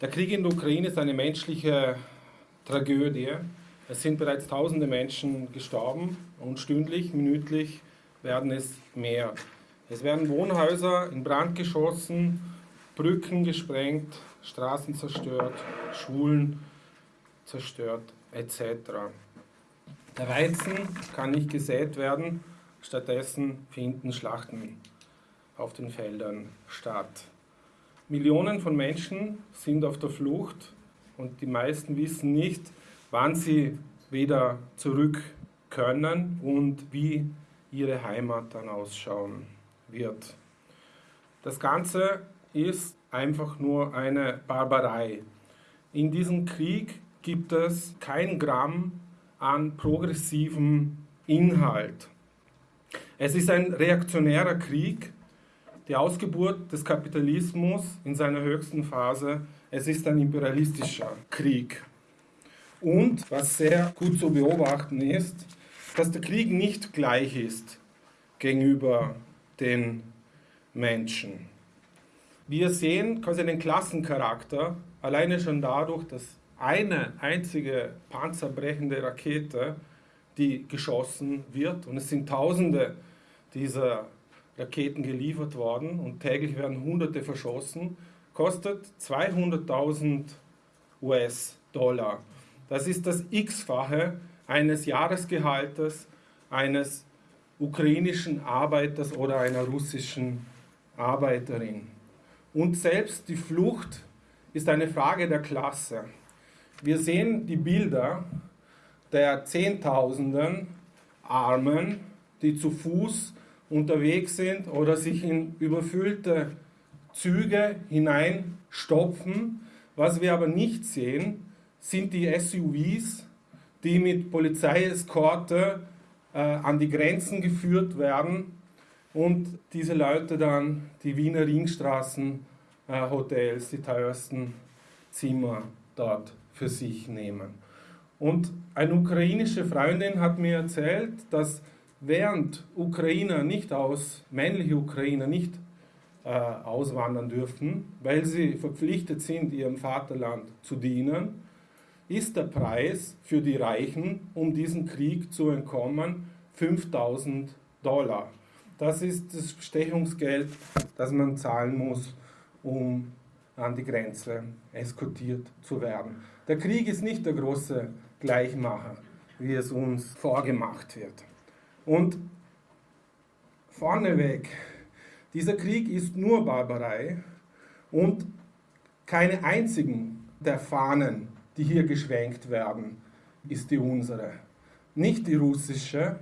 Der Krieg in der Ukraine ist eine menschliche Tragödie. Es sind bereits tausende Menschen gestorben und stündlich, minütlich werden es mehr. Es werden Wohnhäuser in Brand geschossen, Brücken gesprengt, Straßen zerstört, Schulen zerstört, etc. Der Weizen kann nicht gesät werden, stattdessen finden Schlachten auf den Feldern statt. Millionen von Menschen sind auf der Flucht und die meisten wissen nicht, wann sie wieder zurück können und wie ihre Heimat dann ausschauen wird. Das Ganze ist einfach nur eine Barbarei. In diesem Krieg gibt es kein Gramm an progressivem Inhalt. Es ist ein reaktionärer Krieg, die Ausgeburt des Kapitalismus in seiner höchsten Phase. Es ist ein imperialistischer Krieg. Und was sehr gut zu beobachten ist, dass der Krieg nicht gleich ist gegenüber den Menschen. Wir sehen quasi den Klassencharakter alleine schon dadurch, dass eine einzige panzerbrechende Rakete, die geschossen wird, und es sind Tausende dieser Raketen geliefert worden und täglich werden Hunderte verschossen, kostet 200.000 US-Dollar. Das ist das x-fache eines Jahresgehaltes eines ukrainischen Arbeiters oder einer russischen Arbeiterin. Und selbst die Flucht ist eine Frage der Klasse. Wir sehen die Bilder der Zehntausenden Armen, die zu Fuß unterwegs sind oder sich in überfüllte Züge hineinstopfen. Was wir aber nicht sehen, sind die SUVs, die mit Polizeieskorte äh, an die Grenzen geführt werden und diese Leute dann die Wiener Ringstraßen äh, die teuersten Zimmer dort für sich nehmen. Und eine ukrainische Freundin hat mir erzählt, dass während Ukrainer nicht aus, männliche Ukrainer nicht äh, auswandern dürfen, weil sie verpflichtet sind, ihrem Vaterland zu dienen, ist der Preis für die Reichen, um diesen Krieg zu entkommen, 5000 Dollar. Das ist das Bestechungsgeld, das man zahlen muss, um an die Grenze eskortiert zu werden. Der Krieg ist nicht der große Gleichmacher, wie es uns vorgemacht wird. Und vorneweg, dieser Krieg ist nur Barbarei und keine einzigen der Fahnen die hier geschwenkt werden, ist die unsere. Nicht die russische,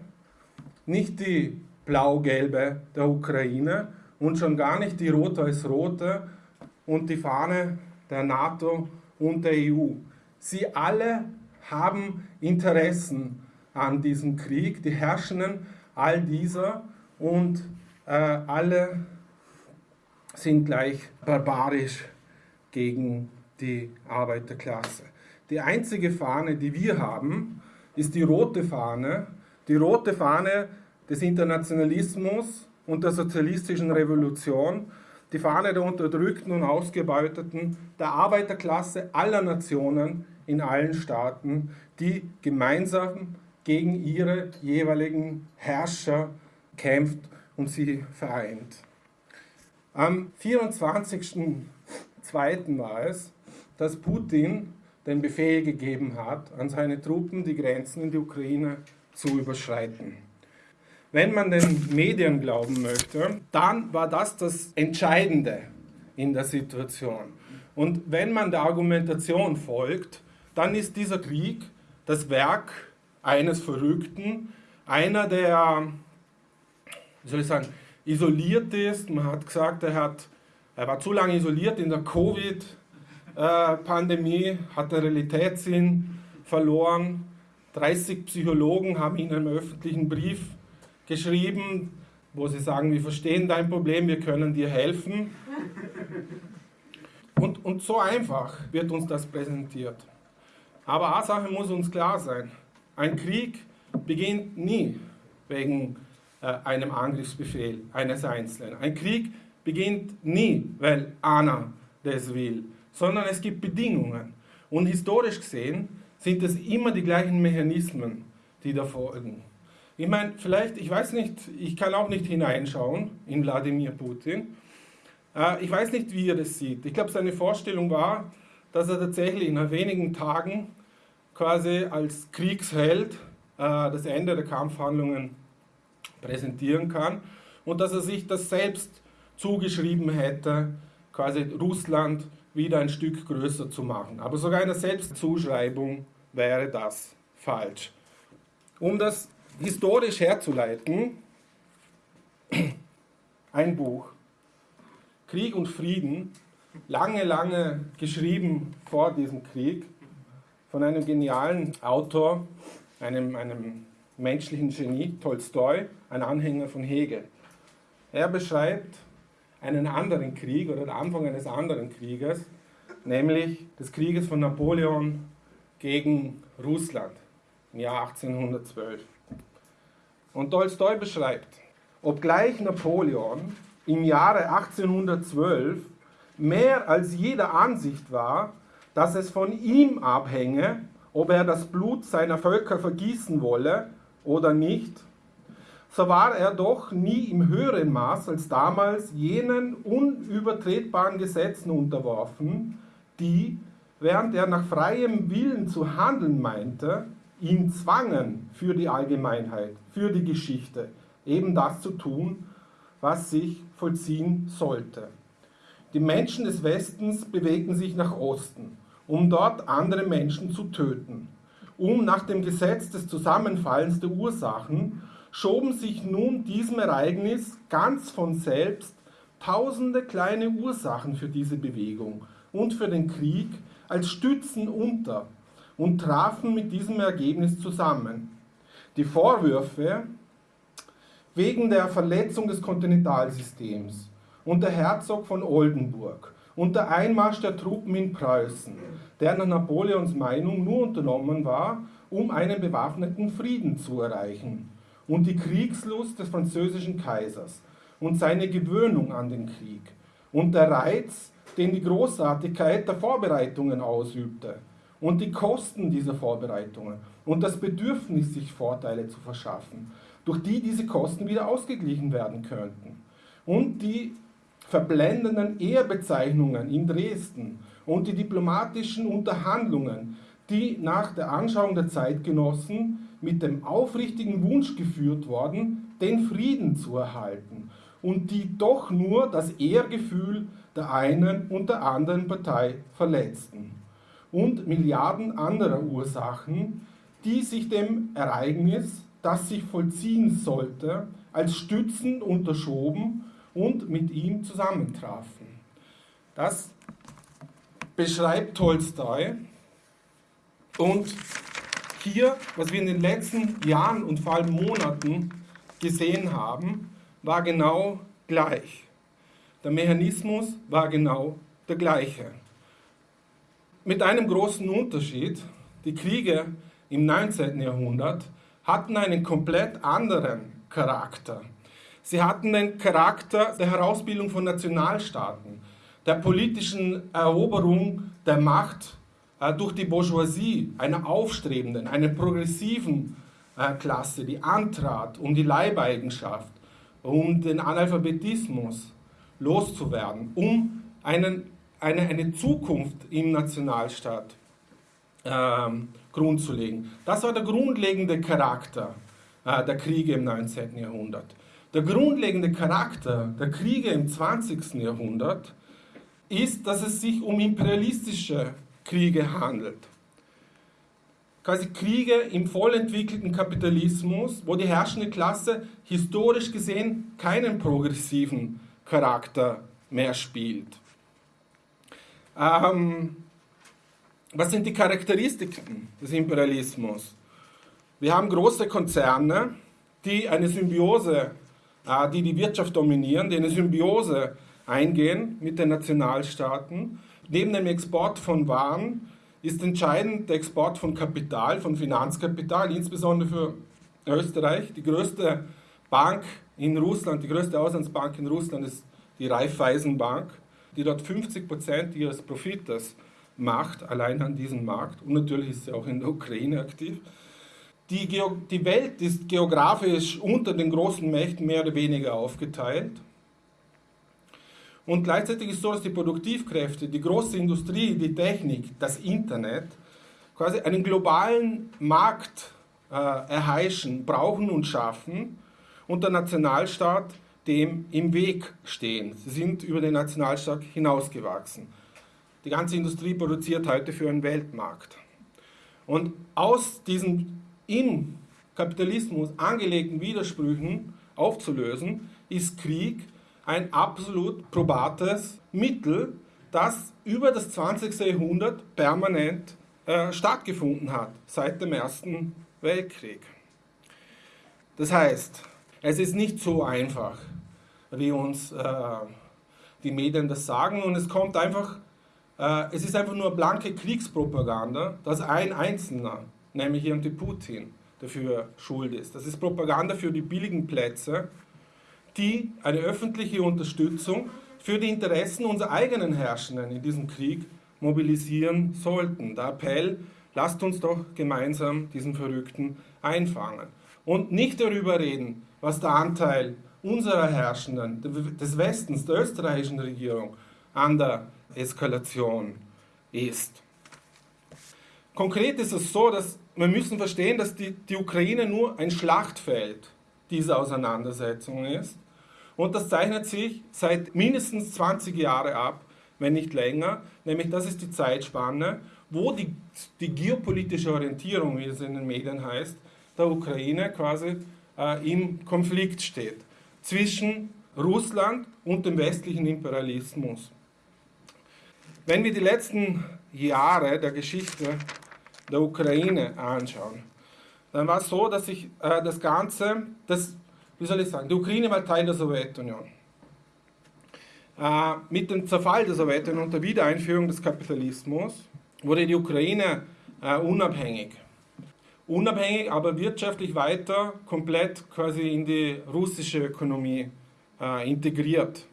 nicht die blau-gelbe der Ukraine und schon gar nicht die rot-weiß-rote und die Fahne der NATO und der EU. Sie alle haben Interessen an diesem Krieg, die Herrschenden all dieser und äh, alle sind gleich barbarisch gegen die Arbeiterklasse. Die einzige Fahne, die wir haben, ist die rote Fahne, die rote Fahne des Internationalismus und der sozialistischen Revolution, die Fahne der Unterdrückten und Ausgebeuteten, der Arbeiterklasse aller Nationen in allen Staaten, die gemeinsam gegen ihre jeweiligen Herrscher kämpft und sie vereint. Am 24.02. war es, dass Putin den Befehl gegeben hat, an seine Truppen die Grenzen in die Ukraine zu überschreiten. Wenn man den Medien glauben möchte, dann war das das Entscheidende in der Situation. Und wenn man der Argumentation folgt, dann ist dieser Krieg das Werk eines Verrückten, einer, der, wie soll ich sagen, isoliert ist. Man hat gesagt, er, hat, er war zu lange isoliert in der Covid- äh, Pandemie hat der Realitätssinn verloren. 30 Psychologen haben in einem öffentlichen Brief geschrieben, wo sie sagen, wir verstehen dein Problem, wir können dir helfen. Und, und so einfach wird uns das präsentiert. Aber eine Sache muss uns klar sein. Ein Krieg beginnt nie wegen äh, einem Angriffsbefehl eines Einzelnen. Ein Krieg beginnt nie, weil Anna das will, sondern es gibt Bedingungen. Und historisch gesehen sind es immer die gleichen Mechanismen, die da folgen. Ich meine, vielleicht, ich weiß nicht, ich kann auch nicht hineinschauen in Wladimir Putin. Äh, ich weiß nicht, wie er das sieht. Ich glaube, seine Vorstellung war, dass er tatsächlich nach wenigen Tagen quasi als Kriegsheld äh, das Ende der Kampfhandlungen präsentieren kann und dass er sich das selbst zugeschrieben hätte, quasi Russland wieder ein Stück größer zu machen. Aber sogar in der Selbstzuschreibung wäre das falsch. Um das historisch herzuleiten, ein Buch, Krieg und Frieden, lange, lange geschrieben vor diesem Krieg, von einem genialen Autor, einem, einem menschlichen Genie, Tolstoi, ein Anhänger von Hegel. Er beschreibt einen anderen Krieg oder den Anfang eines anderen Krieges, nämlich des Krieges von Napoleon gegen Russland im Jahr 1812. Und Tolstoi beschreibt, obgleich Napoleon im Jahre 1812 mehr als jeder Ansicht war, dass es von ihm abhänge, ob er das Blut seiner Völker vergießen wolle oder nicht, so war er doch nie im höheren Maß als damals jenen unübertretbaren Gesetzen unterworfen, die, während er nach freiem Willen zu handeln meinte, ihn zwangen für die Allgemeinheit, für die Geschichte, eben das zu tun, was sich vollziehen sollte. Die Menschen des Westens bewegten sich nach Osten, um dort andere Menschen zu töten. Um nach dem Gesetz des Zusammenfallens der Ursachen schoben sich nun diesem Ereignis ganz von selbst tausende kleine Ursachen für diese Bewegung und für den Krieg als Stützen unter und trafen mit diesem Ergebnis zusammen. Die Vorwürfe wegen der Verletzung des Kontinentalsystems und der Herzog von Oldenburg und der Einmarsch der Truppen in Preußen, der nach Napoleons Meinung nur unternommen war, um einen bewaffneten Frieden zu erreichen und die Kriegslust des französischen Kaisers und seine Gewöhnung an den Krieg und der Reiz, den die Großartigkeit der Vorbereitungen ausübte und die Kosten dieser Vorbereitungen und das Bedürfnis, sich Vorteile zu verschaffen, durch die diese Kosten wieder ausgeglichen werden könnten. Und die verblendenden Ehrbezeichnungen in Dresden und die diplomatischen Unterhandlungen, die nach der Anschauung der Zeitgenossen mit dem aufrichtigen Wunsch geführt worden, den Frieden zu erhalten und die doch nur das Ehrgefühl der einen und der anderen Partei verletzten. Und Milliarden anderer Ursachen, die sich dem Ereignis, das sich vollziehen sollte, als Stützen unterschoben und mit ihm zusammentrafen. Das beschreibt Tolstoi und hier, was wir in den letzten Jahren und vor allem Monaten gesehen haben, war genau gleich. Der Mechanismus war genau der gleiche. Mit einem großen Unterschied, die Kriege im 19. Jahrhundert hatten einen komplett anderen Charakter. Sie hatten den Charakter der Herausbildung von Nationalstaaten, der politischen Eroberung der Macht äh, durch die Bourgeoisie, einer aufstrebenden, einer progressiven äh, Klasse, die antrat, um die Leibeigenschaft, um den Analphabetismus loszuwerden, um einen, eine, eine Zukunft im Nationalstaat ähm, grundzulegen. Das war der grundlegende Charakter äh, der Kriege im 19. Jahrhundert. Der grundlegende Charakter der Kriege im 20. Jahrhundert ist, dass es sich um imperialistische Kriege handelt. Quasi Kriege im vollentwickelten Kapitalismus, wo die herrschende Klasse historisch gesehen keinen progressiven Charakter mehr spielt. Ähm, was sind die Charakteristiken des Imperialismus? Wir haben große Konzerne, die eine Symbiose, die die Wirtschaft dominieren, die eine Symbiose eingehen mit den Nationalstaaten Neben dem Export von Waren ist entscheidend der Export von Kapital, von Finanzkapital, insbesondere für Österreich. Die größte Bank in Russland, die größte Auslandsbank in Russland ist die Raiffeisenbank. die dort 50 Prozent ihres Profites macht, allein an diesem Markt. Und natürlich ist sie auch in der Ukraine aktiv. Die, die Welt ist geografisch unter den großen Mächten mehr oder weniger aufgeteilt. Und gleichzeitig ist so, dass die Produktivkräfte, die große Industrie, die Technik, das Internet quasi einen globalen Markt äh, erheischen, brauchen und schaffen und der Nationalstaat dem im Weg stehen. Sie sind über den Nationalstaat hinausgewachsen. Die ganze Industrie produziert heute für einen Weltmarkt. Und aus diesen im Kapitalismus angelegten Widersprüchen aufzulösen, ist Krieg ein absolut probates Mittel, das über das 20. Jahrhundert permanent äh, stattgefunden hat, seit dem Ersten Weltkrieg. Das heißt, es ist nicht so einfach, wie uns äh, die Medien das sagen, und es kommt einfach, äh, es ist einfach nur blanke Kriegspropaganda, dass ein Einzelner, nämlich irgendwie Putin, dafür schuld ist. Das ist Propaganda für die billigen Plätze, die eine öffentliche Unterstützung für die Interessen unserer eigenen Herrschenden in diesem Krieg mobilisieren sollten. Der Appell, lasst uns doch gemeinsam diesen Verrückten einfangen. Und nicht darüber reden, was der Anteil unserer Herrschenden, des Westens, der österreichischen Regierung an der Eskalation ist. Konkret ist es so, dass wir müssen verstehen, dass die, die Ukraine nur ein Schlachtfeld dieser Auseinandersetzung ist. Und das zeichnet sich seit mindestens 20 Jahren ab, wenn nicht länger. Nämlich das ist die Zeitspanne, wo die, die geopolitische Orientierung, wie es in den Medien heißt, der Ukraine quasi äh, im Konflikt steht zwischen Russland und dem westlichen Imperialismus. Wenn wir die letzten Jahre der Geschichte der Ukraine anschauen, dann war es so, dass sich äh, das Ganze, das, wie soll ich sagen, die Ukraine war Teil der Sowjetunion. Äh, mit dem Zerfall der Sowjetunion und der Wiedereinführung des Kapitalismus wurde die Ukraine äh, unabhängig. Unabhängig, aber wirtschaftlich weiter komplett quasi in die russische Ökonomie äh, integriert.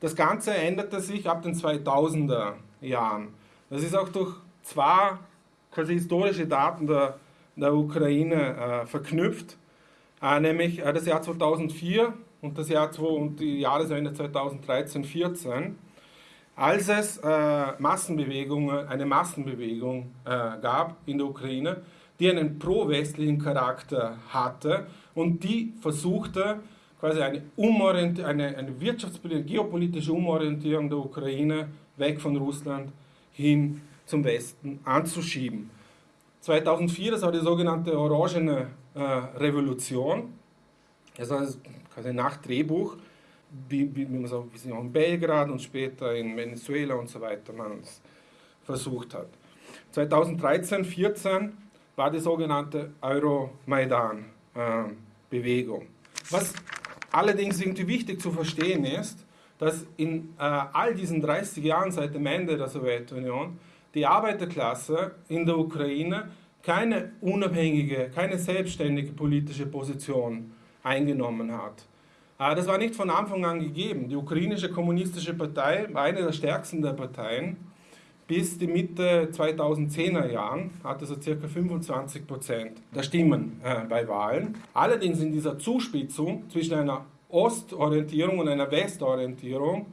Das Ganze änderte sich ab den 2000er Jahren. Das ist auch durch zwei quasi historische Daten der, der Ukraine äh, verknüpft, äh, nämlich äh, das Jahr 2004 und das Jahr und die Jahreswende 2013-14, als es äh, Massenbewegungen, eine Massenbewegung äh, gab in der Ukraine, die einen pro-westlichen Charakter hatte und die versuchte, quasi eine, eine, eine wirtschaftspolitische, geopolitische Umorientierung der Ukraine weg von Russland hin zum Westen anzuschieben. 2004, das war die sogenannte Orangene äh, Revolution, das war quasi nach Drehbuch, wie, wie, man so, wie auch in Belgrad und später in Venezuela und so weiter man es versucht hat. 2013, 2014 war die sogenannte Euromaidan-Bewegung. Äh, Was allerdings irgendwie wichtig zu verstehen ist, dass in äh, all diesen 30 Jahren seit dem Ende der Sowjetunion die Arbeiterklasse in der Ukraine keine unabhängige, keine selbstständige politische Position eingenommen hat. Äh, das war nicht von Anfang an gegeben. Die ukrainische kommunistische Partei war eine der stärksten der Parteien. Bis die Mitte 2010er Jahren hatte so circa 25 Prozent der Stimmen äh, bei Wahlen. Allerdings in dieser Zuspitzung zwischen einer Ostorientierung und einer Westorientierung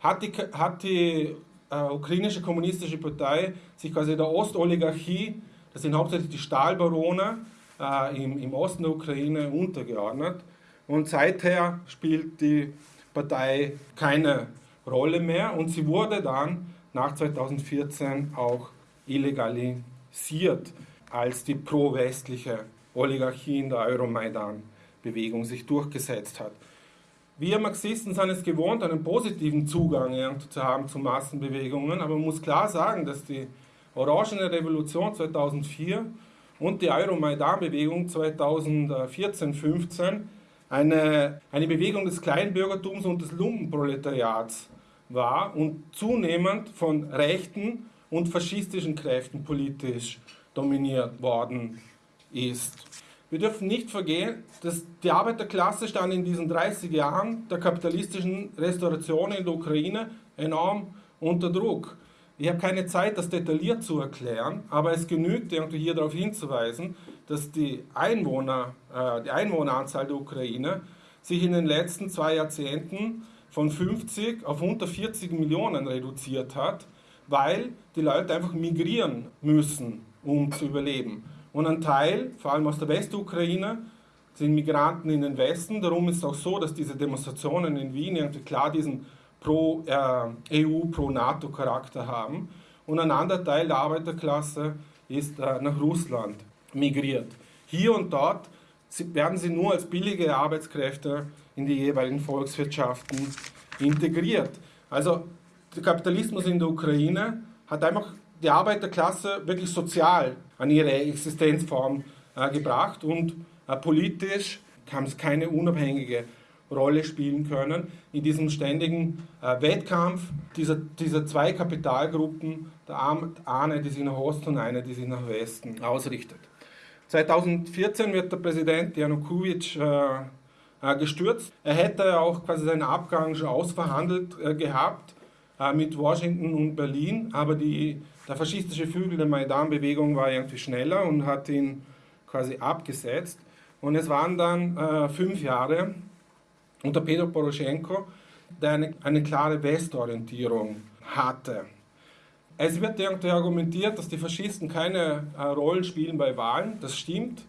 hat die, hat die äh, ukrainische kommunistische Partei sich quasi der Ostoligarchie, das sind hauptsächlich die Stahlbarone äh, im, im Osten der Ukraine, untergeordnet. Und seither spielt die Partei keine Rolle mehr und sie wurde dann nach 2014 auch illegalisiert, als die pro-westliche Oligarchie in der Euromaidan-Bewegung sich durchgesetzt hat. Wir Marxisten sind es gewohnt, einen positiven Zugang zu haben zu Massenbewegungen, aber man muss klar sagen, dass die Orangene Revolution 2004 und die Euromaidan-Bewegung 2014-15 eine, eine Bewegung des Kleinbürgertums und des Lumpenproletariats war und zunehmend von rechten und faschistischen Kräften politisch dominiert worden ist. Wir dürfen nicht vergehen, dass die Arbeiterklasse stand in diesen 30 Jahren der kapitalistischen Restauration in der Ukraine enorm unter Druck. Ich habe keine Zeit, das detailliert zu erklären, aber es genügt irgendwie hier darauf hinzuweisen, dass die, Einwohner, äh, die Einwohneranzahl der Ukraine sich in den letzten zwei Jahrzehnten von 50 auf unter 40 Millionen reduziert hat, weil die Leute einfach migrieren müssen, um zu überleben. Und ein Teil, vor allem aus der Westukraine, sind Migranten in den Westen. Darum ist es auch so, dass diese Demonstrationen in Wien irgendwie klar diesen Pro-EU, äh, Pro-NATO-Charakter haben. Und ein anderer Teil der Arbeiterklasse ist äh, nach Russland migriert. Hier und dort werden sie nur als billige Arbeitskräfte in die jeweiligen Volkswirtschaften integriert. Also der Kapitalismus in der Ukraine hat einfach die Arbeiterklasse wirklich sozial an ihre Existenzform äh, gebracht und äh, politisch haben es keine unabhängige Rolle spielen können in diesem ständigen äh, Wettkampf dieser, dieser zwei Kapitalgruppen, der eine, die sich nach Osten und eine, die sich nach Westen ausrichtet. 2014 wird der Präsident Janukowitsch gestürzt. Er hätte auch quasi seinen Abgang schon ausverhandelt gehabt mit Washington und Berlin, aber die, der faschistische Flügel der Maidan-Bewegung war irgendwie schneller und hat ihn quasi abgesetzt. Und es waren dann äh, fünf Jahre unter Pedro Poroschenko, der eine, eine klare Westorientierung hatte. Es wird irgendwie argumentiert, dass die Faschisten keine äh, Rollen spielen bei Wahlen. Das stimmt.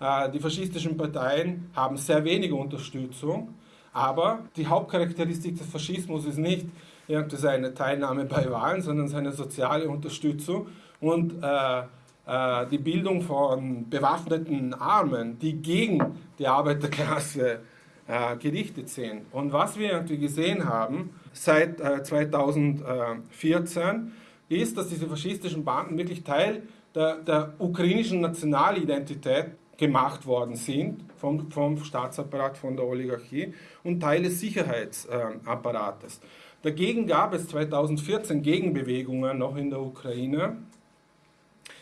Äh, die faschistischen Parteien haben sehr wenige Unterstützung. Aber die Hauptcharakteristik des Faschismus ist nicht irgendwie seine Teilnahme bei Wahlen, sondern seine soziale Unterstützung und äh, äh, die Bildung von bewaffneten Armen, die gegen die Arbeiterklasse äh, gerichtet sind. Und was wir irgendwie gesehen haben seit 2014, ist, dass diese faschistischen Banden wirklich Teil der, der ukrainischen Nationalidentität gemacht worden sind vom, vom Staatsapparat, von der Oligarchie und Teil des Sicherheitsapparates. Dagegen gab es 2014 Gegenbewegungen noch in der Ukraine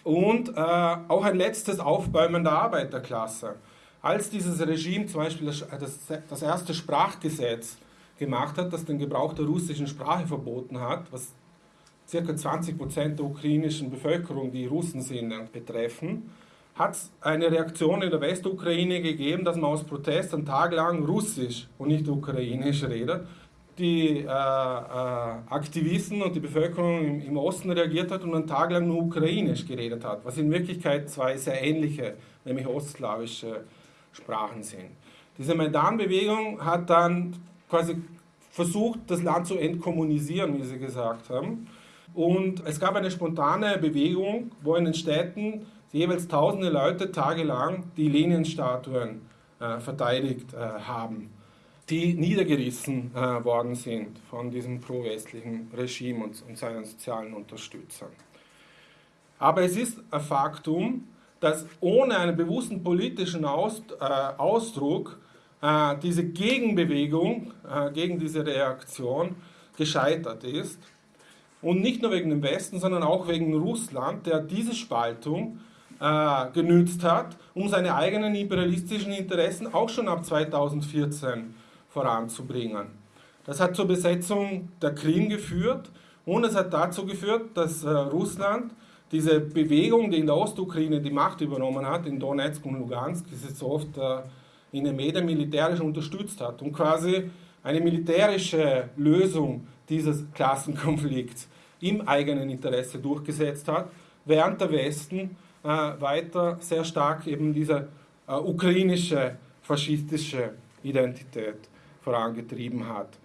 und äh, auch ein letztes Aufbäumen der Arbeiterklasse. Als dieses Regime zum Beispiel das, das erste Sprachgesetz gemacht hat, das den Gebrauch der russischen Sprache verboten hat, was circa 20 Prozent der ukrainischen Bevölkerung, die Russen sind, betreffen, hat es eine Reaktion in der Westukraine gegeben, dass man aus Protest einen Tag lang Russisch und nicht Ukrainisch redet. Die äh, äh, Aktivisten und die Bevölkerung im, im, Osten reagiert hat und einen Tag lang nur Ukrainisch geredet hat, was in Wirklichkeit zwei sehr ähnliche, nämlich ostslawische Sprachen sind. Diese Maidan-Bewegung hat dann quasi versucht, das Land zu entkommunisieren, wie sie gesagt haben. Und es gab eine spontane Bewegung, wo in den Städten jeweils tausende Leute tagelang die Leninstatuen äh, verteidigt äh, haben, die niedergerissen äh, worden sind von diesem pro-westlichen Regime und, und seinen sozialen Unterstützern. Aber es ist ein Faktum, dass ohne einen bewussten politischen Aus, äh, Ausdruck äh, diese Gegenbewegung äh, gegen diese Reaktion gescheitert ist und nicht nur wegen dem Westen, sondern auch wegen Russland, der diese Spaltung äh, genützt hat, um seine eigenen imperialistischen Interessen auch schon ab 2014 voranzubringen. Das hat zur Besetzung der Krim geführt und es hat dazu geführt, dass äh, Russland diese Bewegung, die in der Ostukraine die Macht übernommen hat, in Donetsk und Lugansk, ist jetzt so oft äh, in den Medien militärisch unterstützt hat und quasi eine militärische Lösung dieses Klassenkonflikts im eigenen Interesse durchgesetzt hat, während der Westen äh, weiter sehr stark eben diese ukrainische faschistische Identität vorangetrieben hat.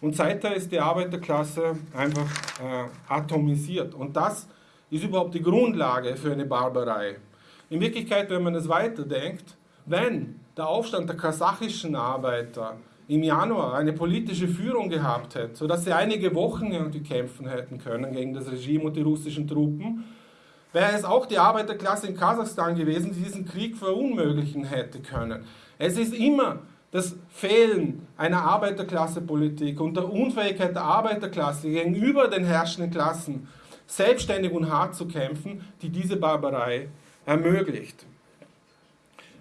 Und seither ist die Arbeiterklasse einfach äh, atomisiert. Und das ist überhaupt die Grundlage für eine Barbarei. In Wirklichkeit, wenn man es weiterdenkt, wenn der Aufstand der kasachischen Arbeiter im Januar eine politische Führung gehabt hätte, sodass sie einige Wochen irgendwie kämpfen hätten können gegen das Regime und die russischen Truppen, wäre es auch die Arbeiterklasse in Kasachstan gewesen, die diesen Krieg verunmöglichen hätte können. Es ist immer das Fehlen einer Arbeiterklassepolitik und der Unfähigkeit der Arbeiterklasse gegenüber den herrschenden Klassen selbstständig und hart zu kämpfen, die diese Barbarei ermöglicht.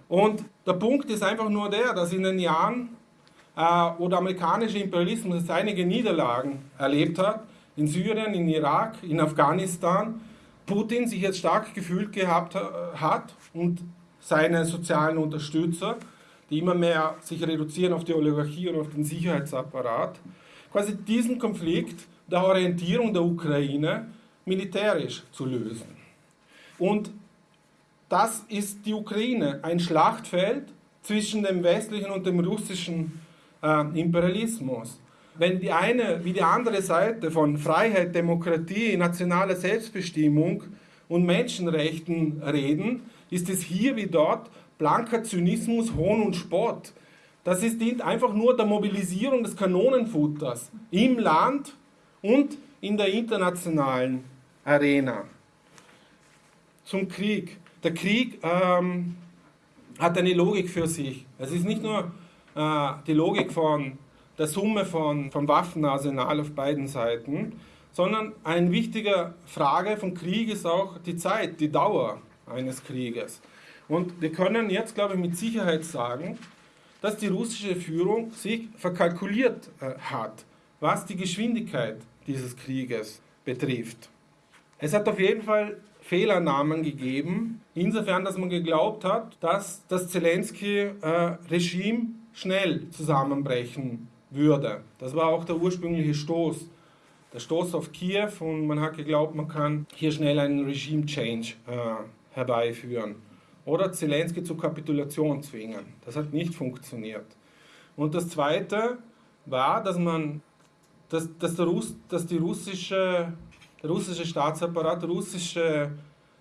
Und der Punkt ist einfach nur der, dass in den Jahren äh, wo der amerikanische Imperialismus einige Niederlagen erlebt hat, in Syrien, in Irak, in Afghanistan, Putin sich jetzt stark gefühlt gehabt hat und seine sozialen Unterstützer, die immer mehr sich reduzieren auf die Oligarchie und auf den Sicherheitsapparat, quasi diesen Konflikt der Orientierung der Ukraine militärisch zu lösen. Und das ist die Ukraine, ein Schlachtfeld zwischen dem westlichen und dem russischen äh, Imperialismus. Wenn die eine wie die andere Seite von Freiheit, Demokratie, nationaler Selbstbestimmung und Menschenrechten reden, ist es hier wie dort blanker Zynismus, Hohn und Spott. Das ist, dient einfach nur der Mobilisierung des Kanonenfutters im Land und in der internationalen Arena. Zum Krieg. Der Krieg ähm, hat eine Logik für sich. Es ist nicht nur äh, die Logik von der Summe von, vom Waffenarsenal auf beiden Seiten, sondern eine wichtige Frage vom Krieg ist auch die Zeit, die Dauer eines Krieges. Und wir können jetzt, glaube ich, mit Sicherheit sagen, dass die russische Führung sich verkalkuliert äh, hat, was die Geschwindigkeit dieses Krieges betrifft. Es hat auf jeden Fall Fehlernamen gegeben, insofern, dass man geglaubt hat, dass das Zelensky-Regime schnell zusammenbrechen würde. Das war auch der ursprüngliche Stoß, der Stoß auf Kiew und man hat geglaubt, man kann hier schnell einen Regime-Change äh, herbeiführen oder Zelensky zur Kapitulation zwingen. Das hat nicht funktioniert. Und das Zweite war, dass man, dass, dass, der Russ, dass die russische, der russische Staatsapparat, russische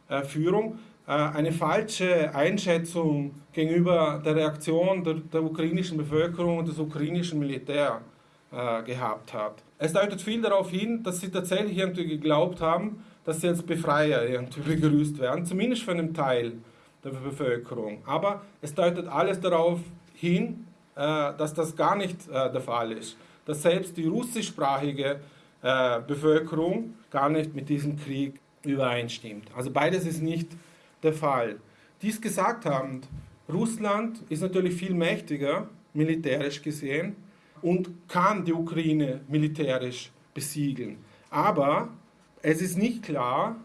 äh, Führung äh, eine falsche Einschätzung gegenüber der Reaktion der, der ukrainischen Bevölkerung und des ukrainischen Militärs äh, gehabt hat. Es deutet viel darauf hin, dass sie tatsächlich irgendwie geglaubt haben, dass sie als Befreier irgendwie begrüßt werden, zumindest von einem Teil der Bevölkerung. Aber es deutet alles darauf hin, äh, dass das gar nicht äh, der Fall ist. Dass selbst die russischsprachige äh, Bevölkerung gar nicht mit diesem Krieg übereinstimmt. Also beides ist nicht der Fall. Dies gesagt haben, Russland ist natürlich viel mächtiger, militärisch gesehen, und kann die Ukraine militärisch besiegeln. Aber es ist nicht klar,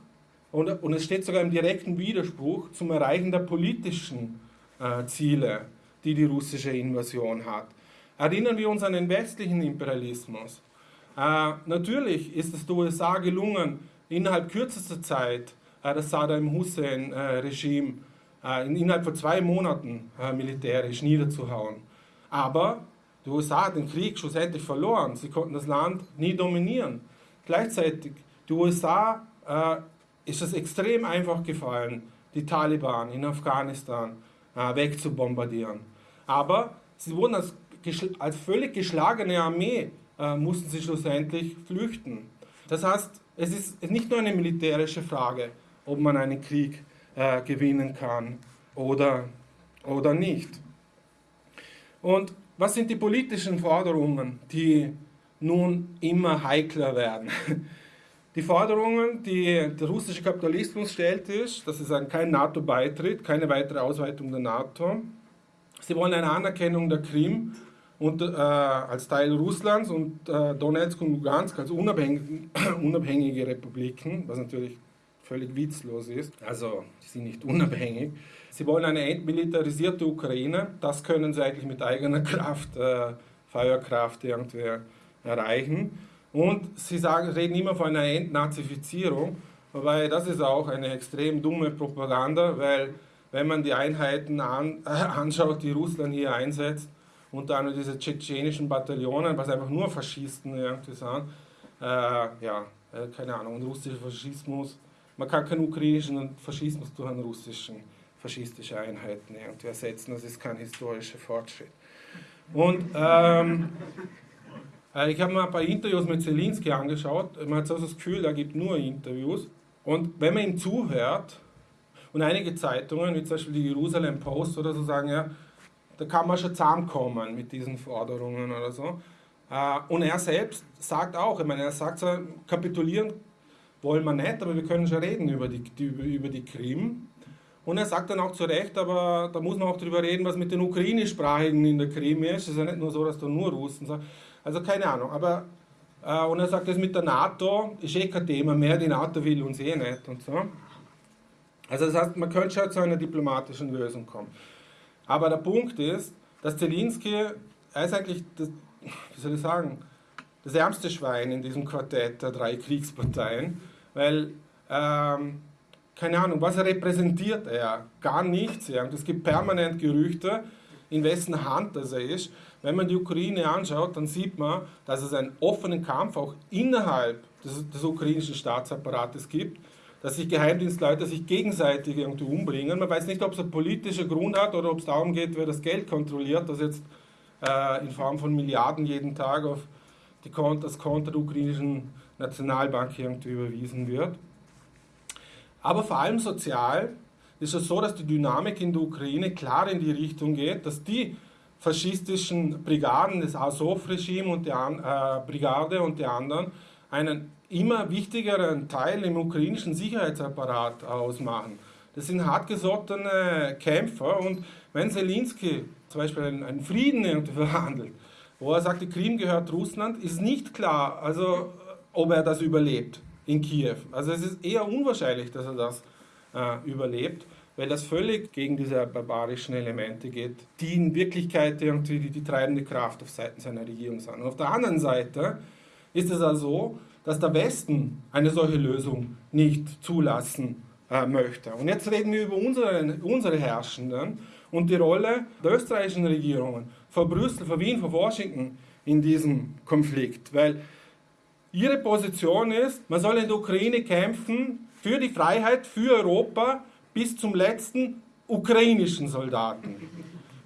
und, und es steht sogar im direkten Widerspruch zum Erreichen der politischen äh, Ziele, die die russische Invasion hat. Erinnern wir uns an den westlichen Imperialismus. Äh, natürlich ist es den USA gelungen, innerhalb kürzester Zeit äh, das Saddam Hussein-Regime äh, in, innerhalb von zwei Monaten äh, militärisch niederzuhauen. Aber die USA hat den Krieg schlussendlich verloren. Sie konnten das Land nie dominieren. Gleichzeitig, die USA äh, ist es extrem einfach gefallen, die Taliban in Afghanistan äh, wegzubombardieren. Aber sie wurden als, als völlig geschlagene Armee, äh, mussten sie schlussendlich flüchten. Das heißt, es ist nicht nur eine militärische Frage, ob man einen Krieg äh, gewinnen kann oder, oder nicht. Und was sind die politischen Forderungen, die nun immer heikler werden? Die Forderungen, die der russische Kapitalismus stellt, ist, dass es kein NATO-Beitritt, keine weitere Ausweitung der NATO. Sie wollen eine Anerkennung der Krim und, äh, als Teil Russlands und äh, Donetsk und Lugansk als unabhängige, unabhängige Republiken, was natürlich völlig witzlos ist. Also, sie sind nicht unabhängig. Sie wollen eine entmilitarisierte Ukraine. Das können sie eigentlich mit eigener Kraft, äh, Feuerkraft irgendwie erreichen. Und sie sagen, reden immer von einer Entnazifizierung, wobei das ist auch eine extrem dumme Propaganda, weil wenn man die Einheiten an, äh, anschaut, die Russland hier einsetzt, unter anderem diese tschetschenischen Bataillonen, was einfach nur Faschisten irgendwie sind, äh, ja, äh, keine Ahnung, russischer Faschismus, man kann keinen ukrainischen Faschismus durch einen russischen faschistische Einheiten irgendwie ersetzen, das ist kein historischer Fortschritt. Und ähm, äh, ich habe mir ein paar Interviews mit Zelensky angeschaut. Man hat so das Gefühl, er gibt nur Interviews. Und wenn man ihm zuhört, und einige Zeitungen, wie zum Beispiel die Jerusalem Post oder so, sagen ja, da kann man schon zusammenkommen mit diesen Forderungen oder so. Äh, und er selbst sagt auch, ich meine, er sagt so, kapitulieren wollen wir nicht, aber wir können schon reden über die, über die Krim. Und er sagt dann auch zu Recht, aber da muss man auch darüber reden, was mit den Ukrainischsprachigen in der Krim ist. Es ist ja nicht nur so, dass da nur Russen sind. Also keine Ahnung. Aber, äh, und er sagt, das mit der NATO ist eh kein Thema mehr, die NATO will uns eh nicht und so. Also das heißt, man könnte schon zu einer diplomatischen Lösung kommen. Aber der Punkt ist, dass Zelensky, er ist eigentlich, das, wie soll ich sagen, das ärmste Schwein in diesem Quartett der drei Kriegsparteien, weil ähm, keine Ahnung, was repräsentiert er? Gar nichts. Ja. Und es gibt permanent Gerüchte, in wessen Hand das er ist. Wenn man die Ukraine anschaut, dann sieht man, dass es einen offenen Kampf auch innerhalb des, des ukrainischen Staatsapparates gibt, dass sich Geheimdienstleute sich gegenseitig irgendwie umbringen. Man weiß nicht, ob es einen politischen Grund hat oder ob es darum geht, wer das Geld kontrolliert, das jetzt äh, in Form von Milliarden jeden Tag auf die Konto, das Konto der ukrainischen Nationalbank irgendwie überwiesen wird. Aber vor allem sozial ist es so, dass die Dynamik in der Ukraine klar in die Richtung geht, dass die faschistischen Brigaden des Azov-Regime und der äh, Brigade und die anderen einen immer wichtigeren Teil im ukrainischen Sicherheitsapparat ausmachen. Das sind hartgesottene Kämpfer und wenn Zelensky zum Beispiel einen, einen Frieden verhandelt, wo er sagt, die Krim gehört Russland, ist nicht klar, also ob er das überlebt in Kiew. Also es ist eher unwahrscheinlich, dass er das äh, überlebt, weil das völlig gegen diese barbarischen Elemente geht, die in Wirklichkeit irgendwie die, die treibende Kraft auf Seiten seiner Regierung sind. Und auf der anderen Seite ist es also so, dass der Westen eine solche Lösung nicht zulassen äh, möchte. Und jetzt reden wir über unsere, unsere Herrschenden und die Rolle der österreichischen Regierungen, vor Brüssel, vor Wien, vor Washington in diesem Konflikt. Weil Ihre Position ist, man soll in der Ukraine kämpfen für die Freiheit, für Europa bis zum letzten ukrainischen Soldaten.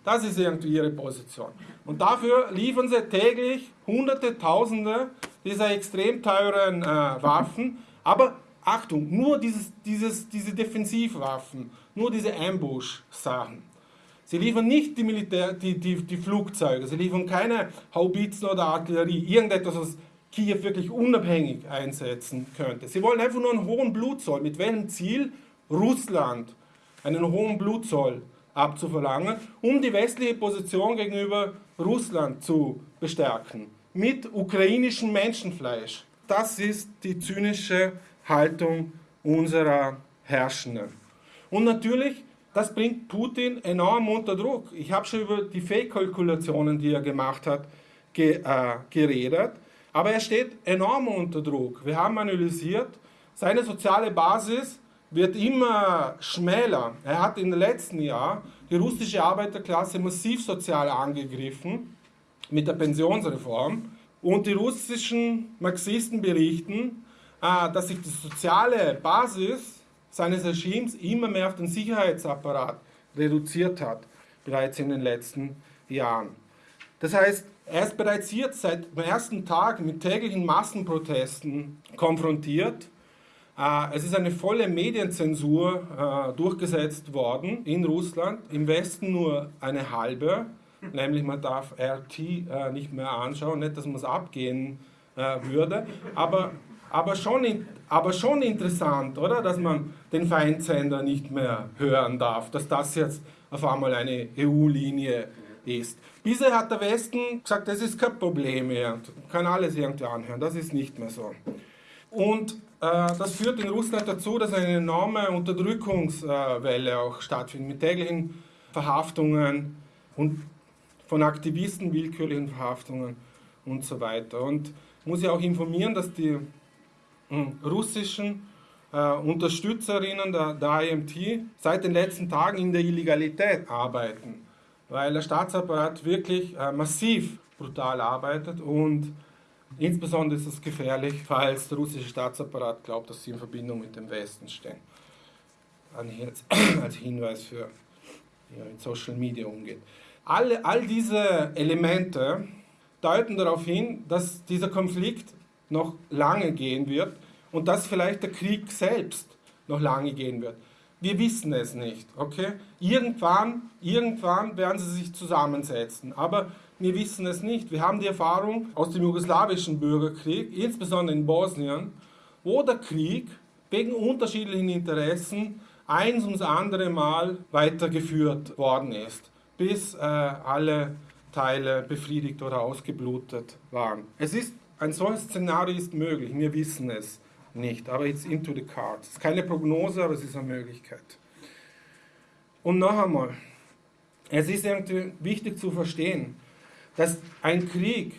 Das ist irgendwie Ihre Position. Und dafür liefern Sie täglich Hunderte, Tausende dieser extrem teuren äh, Waffen. Aber Achtung, nur dieses, dieses, diese Defensivwaffen, nur diese Ambush-Sachen. Sie liefern nicht die, Militär, die, die, die Flugzeuge, sie liefern keine Haubitzen oder Artillerie, irgendetwas, was Kiew wirklich unabhängig einsetzen könnte. Sie wollen einfach nur einen hohen Blutzoll. Mit welchem Ziel? Russland einen hohen Blutzoll abzuverlangen, um die westliche Position gegenüber Russland zu bestärken. Mit ukrainischem Menschenfleisch. Das ist die zynische Haltung unserer Herrschenden. Und natürlich, das bringt Putin enorm unter Druck. Ich habe schon über die Fake-Kalkulationen, die er gemacht hat, ge, äh, geredet. Aber er steht enorm unter Druck. Wir haben analysiert, seine soziale Basis wird immer schmäler. Er hat den letzten Jahren die russische Arbeiterklasse massiv sozial angegriffen mit der Pensionsreform. Und die russischen Marxisten berichten, äh, dass sich die soziale Basis seines Regimes immer mehr auf den Sicherheitsapparat reduziert hat, bereits in den letzten Jahren. Das heißt, er ist bereits jetzt seit dem ersten Tag mit täglichen Massenprotesten konfrontiert. Äh, es ist eine volle Medienzensur äh, durchgesetzt worden in Russland, im Westen nur eine halbe, nämlich man darf RT äh, nicht mehr anschauen, nicht, dass man es abgehen würde, aber, aber, schon, aber schon interessant, oder, dass man den Feindsender nicht mehr hören darf, dass das jetzt auf einmal eine EU-Linie ist. Bisher hat der Westen gesagt, das ist kein Problem mehr, kann alles irgendwie anhören, das ist nicht mehr so. Und äh, das führt in Russland dazu, dass eine enorme Unterdrückungswelle auch stattfindet, mit täglichen Verhaftungen und von Aktivisten willkürlichen Verhaftungen und so weiter. Und muss ich auch informieren, dass die hm, russischen äh, Unterstützerinnen der, der IMT seit den letzten Tagen in der Illegalität arbeiten weil der Staatsapparat wirklich äh, massiv brutal arbeitet und insbesondere ist es gefährlich, falls der russische Staatsapparat glaubt, dass sie in Verbindung mit dem Westen stehen. Als Hinweis für wie mit Social Media umgeht. Alle, all diese Elemente deuten darauf hin, dass dieser Konflikt noch lange gehen wird und dass vielleicht der Krieg selbst noch lange gehen wird. Wir wissen es nicht, okay? Irgendwann, irgendwann werden sie sich zusammensetzen, aber wir wissen es nicht. Wir haben die Erfahrung aus dem jugoslawischen Bürgerkrieg, insbesondere in Bosnien, wo der Krieg wegen unterschiedlichen Interessen eins ums andere Mal weitergeführt worden ist, bis äh, alle Teile befriedigt oder ausgeblutet waren. Es ist, ein solches Szenario ist möglich, wir wissen es nicht, aber it's into the cards. Es ist keine Prognose, aber es ist eine Möglichkeit. Und noch einmal, es ist irgendwie wichtig zu verstehen, dass ein Krieg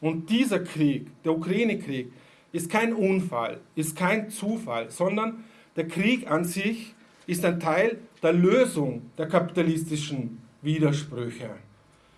und dieser Krieg, der Ukraine-Krieg, ist kein Unfall, ist kein Zufall, sondern der Krieg an sich ist ein Teil der Lösung der kapitalistischen Widersprüche.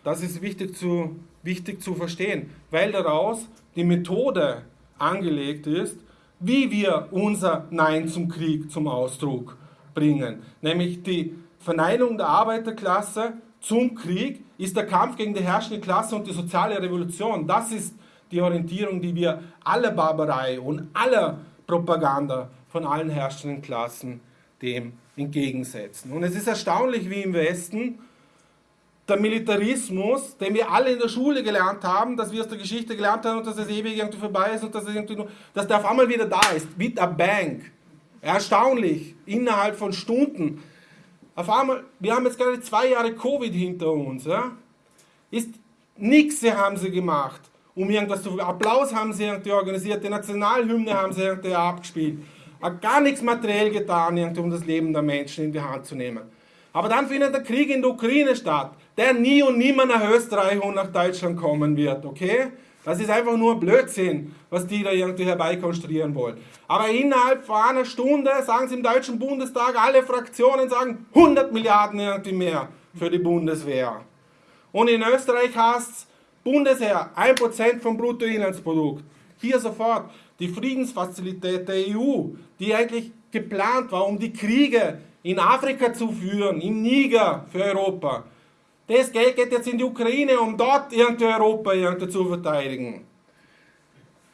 Das ist wichtig zu, wichtig zu verstehen, weil daraus die Methode angelegt ist, wie wir unser Nein zum Krieg zum Ausdruck bringen. Nämlich die Verneinung der Arbeiterklasse zum Krieg ist der Kampf gegen die herrschende Klasse und die soziale Revolution. Das ist die Orientierung, die wir aller Barbarei und aller Propaganda von allen herrschenden Klassen dem entgegensetzen. Und es ist erstaunlich, wie im Westen der Militarismus, den wir alle in der Schule gelernt haben, dass wir aus der Geschichte gelernt haben und dass es ewig irgendwie vorbei ist und dass, es irgendwie nur, dass der auf einmal wieder da ist, wie der Bank. Erstaunlich, innerhalb von Stunden. Auf einmal, wir haben jetzt gerade zwei Jahre Covid hinter uns. Ja? Ist nichts haben sie gemacht, um irgendwas zu. Applaus haben sie irgendwie organisiert, die Nationalhymne haben sie irgendwie abgespielt. Gar nichts materiell getan, irgendwie, um das Leben der Menschen in die Hand zu nehmen. Aber dann findet der Krieg in der Ukraine statt der nie und nimmer nach Österreich und nach Deutschland kommen wird, okay? Das ist einfach nur Blödsinn, was die da irgendwie herbeikonstruieren wollen. Aber innerhalb von einer Stunde sagen sie im Deutschen Bundestag, alle Fraktionen sagen 100 Milliarden irgendwie mehr für die Bundeswehr. Und in Österreich heißt es Bundesheer 1% vom Bruttoinlandsprodukt. Hier sofort die Friedensfazilität der EU, die eigentlich geplant war, um die Kriege in Afrika zu führen, im Niger für Europa das Geld geht jetzt in die Ukraine, um dort irgendwie Europa irgendwie zu verteidigen.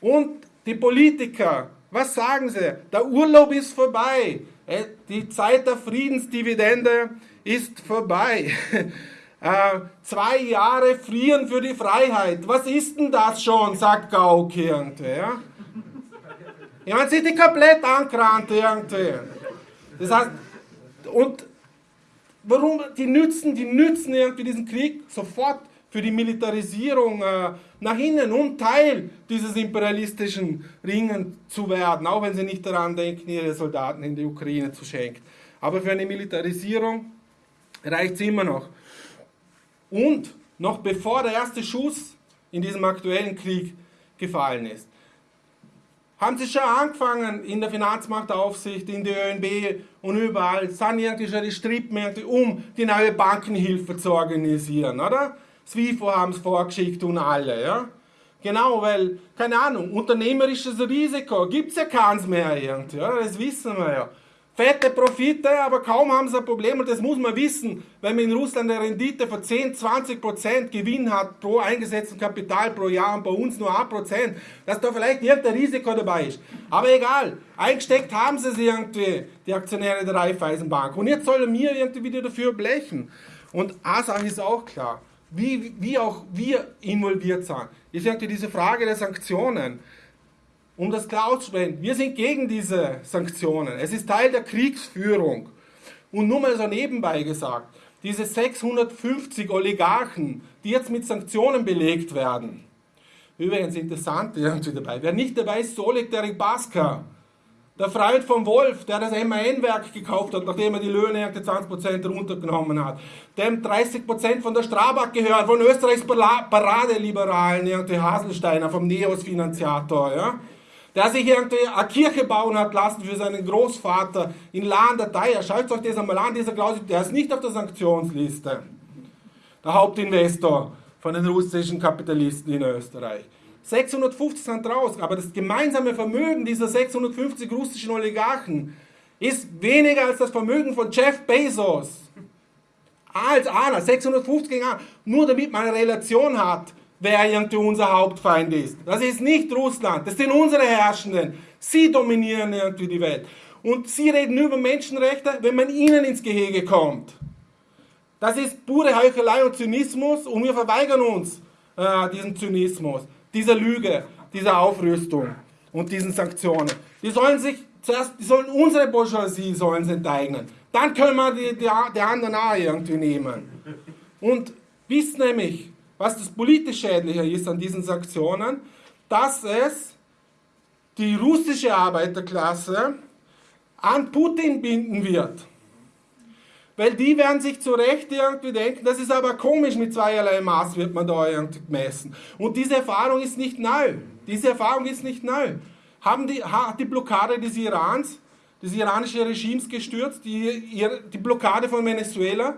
Und die Politiker, was sagen sie? Der Urlaub ist vorbei. Äh, die Zeit der Friedensdividende ist vorbei. Äh, zwei Jahre frieren für die Freiheit. Was ist denn das schon, sagt Gauck irgendwie. Ja? Ich meine, sind die komplett angerannt irgendwie. Das heißt, und Warum? Die nützen, die nützen irgendwie diesen Krieg sofort für die Militarisierung äh, nach innen, um Teil dieses imperialistischen Ringen zu werden, auch wenn sie nicht daran denken, ihre Soldaten in die Ukraine zu schenken. Aber für eine Militarisierung reicht es immer noch. Und noch bevor der erste Schuss in diesem aktuellen Krieg gefallen ist, haben sie schon angefangen in der Finanzmarktaufsicht, in der ÖNB und überall, irgendwie schon die Strippen um die neue Bankenhilfe zu organisieren, oder? SWIFO haben es vorgeschickt und alle, ja? Genau, weil, keine Ahnung, unternehmerisches Risiko gibt es ja keins mehr irgendwie, ja? Das wissen wir ja fette Profite, aber kaum haben sie ein Problem und das muss man wissen, wenn man in Russland eine Rendite von 10, 20 Prozent Gewinn hat pro eingesetzten Kapital pro Jahr und bei uns nur 1 Prozent, dass da vielleicht irgendein Risiko dabei ist. Aber egal, eingesteckt haben sie es irgendwie, die Aktionäre der Raiffeisenbank und jetzt sollen wir irgendwie wieder dafür blechen. Und eine Sache ist auch klar, wie, wie auch wir involviert sind, ist irgendwie diese Frage der Sanktionen um das klar auszusprechen, wir sind gegen diese Sanktionen. Es ist Teil der Kriegsführung. Und nur mal so nebenbei gesagt, diese 650 Oligarchen, die jetzt mit Sanktionen belegt werden, übrigens interessant irgendwie dabei, wer nicht dabei ist, Solik der Ribaska, der Freund von Wolf, der das MAN-Werk gekauft hat, nachdem er die Löhne 20% runtergenommen hat, dem 30% von der Strabag gehören, von Österreichs Paradeliberalen, irgendwie Haselsteiner, vom Neos-Finanziator, ja der sich irgendwie eine Kirche bauen hat lassen für seinen Großvater in Theier. Schaut euch das einmal an, dieser Klaus, der ist nicht auf der Sanktionsliste. Der Hauptinvestor von den russischen Kapitalisten in Österreich. 650 sind raus, aber das gemeinsame Vermögen dieser 650 russischen Oligarchen ist weniger als das Vermögen von Jeff Bezos. Als einer, 650 gegen einer. Nur damit man eine Relation hat, wer irgendwie unser Hauptfeind ist. Das ist nicht Russland, das sind unsere Herrschenden. Sie dominieren irgendwie die Welt. Und sie reden über Menschenrechte, wenn man ihnen ins Gehege kommt. Das ist pure Heuchelei und Zynismus und wir verweigern uns äh, diesen Zynismus, dieser Lüge, dieser Aufrüstung und diesen Sanktionen. Die sollen sich zuerst, die sollen unsere Bourgeoisie sollen sie enteignen. dann können wir die, die, die anderen auch irgendwie nehmen. Und wisst nämlich, was das politisch Schädliche ist an diesen Sanktionen, dass es die russische Arbeiterklasse an Putin binden wird. Weil die werden sich zu Recht irgendwie denken, das ist aber komisch, mit zweierlei Maß wird man da irgendwie gemessen. Und diese Erfahrung ist nicht neu. Diese Erfahrung ist nicht neu. Haben die, hat die Blockade des Irans, des iranischen Regimes gestürzt, die, die Blockade von Venezuela,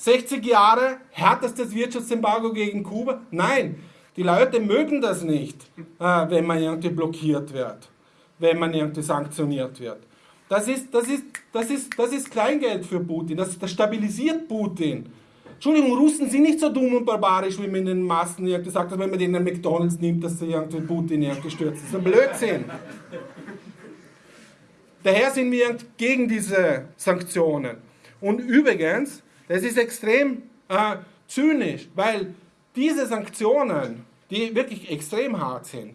60 Jahre härtestes Wirtschaftsembargo gegen Kuba? Nein, die Leute mögen das nicht, äh, wenn man irgendwie blockiert wird, wenn man irgendwie sanktioniert wird. Das ist, das ist, das ist, das ist Kleingeld für Putin, das, das stabilisiert Putin. Entschuldigung, Russen sind nicht so dumm und barbarisch, wie man in den Massen gesagt hat, wenn man den in McDonalds nimmt, dass sie irgendwie Putin irgendwie stürzt. Das ist ein Blödsinn. Daher sind wir gegen diese Sanktionen. Und übrigens, das ist extrem äh, zynisch, weil diese Sanktionen, die wirklich extrem hart sind,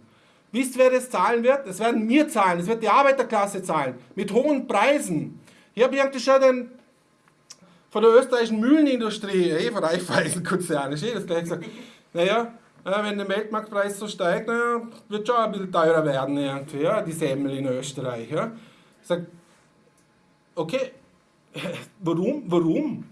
Wisst wer das zahlen wird? Das werden wir zahlen, das wird die Arbeiterklasse zahlen, mit hohen Preisen. Ich habe irgendwie schon den, von der österreichischen Mühlenindustrie, eh, von Raiffeisenkonzern, ist eh das gleich gesagt, naja, wenn der Weltmarktpreis so steigt, naja, wird schon ein bisschen teurer werden, irgendwie, ja, die Semmel in Österreich. Ja. Ich sage, okay, warum? Warum?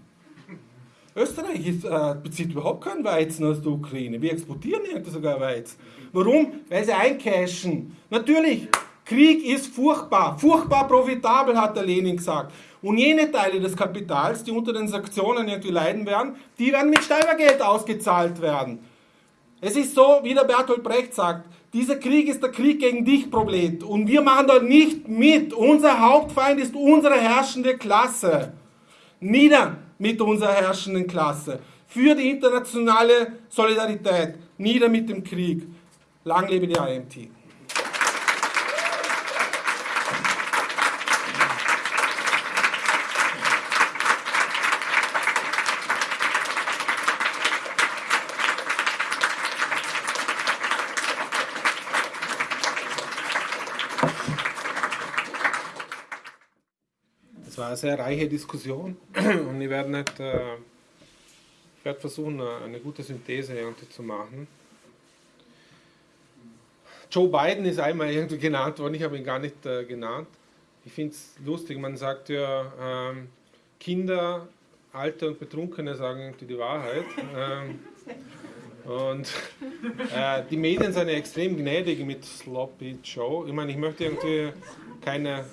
Österreich ist, äh, bezieht überhaupt keinen Weizen aus der Ukraine. Wir exportieren irgendwie sogar Weizen. Warum? Weil sie eincashen. Natürlich, Krieg ist furchtbar, furchtbar profitabel, hat der Lenin gesagt. Und jene Teile des Kapitals, die unter den Sanktionen irgendwie leiden werden, die werden mit Steuergeld ausgezahlt werden. Es ist so, wie der Bertolt Brecht sagt, dieser Krieg ist der Krieg gegen dich, Prolet. Und wir machen da nicht mit. Unser Hauptfeind ist unsere herrschende Klasse. Nieder mit unserer herrschenden Klasse. Für die internationale Solidarität. Nieder mit dem Krieg. Lang lebe die IMT. Eine sehr reiche Diskussion und ich werde, nicht, äh, ich werde versuchen, eine gute Synthese zu machen. Joe Biden ist einmal irgendwie genannt worden, ich habe ihn gar nicht äh, genannt. Ich finde es lustig, man sagt ja, ähm, Kinder, Alte und Betrunkene sagen irgendwie die Wahrheit. Ähm, und äh, die Medien sind ja extrem gnädig mit Sloppy Joe. Ich meine, ich möchte irgendwie keine,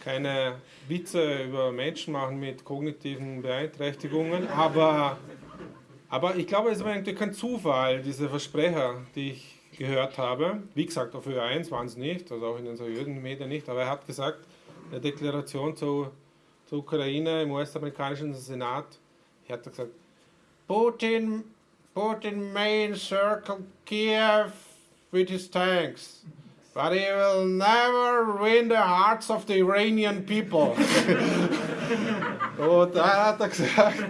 keine Witze über Menschen machen mit kognitiven Beeinträchtigungen, aber, aber ich glaube, es war irgendwie kein Zufall, diese Versprecher, die ich gehört habe. Wie gesagt, auf Ö1 waren es nicht, also auch in den seriösen Medien nicht, aber er hat gesagt, in der Deklaration zu, zur Ukraine im US-amerikanischen Senat, er hat gesagt, Putin, Putin may encircle Kiev with his tanks. But he will never win the hearts of the Iranian people. und da hat er gesagt,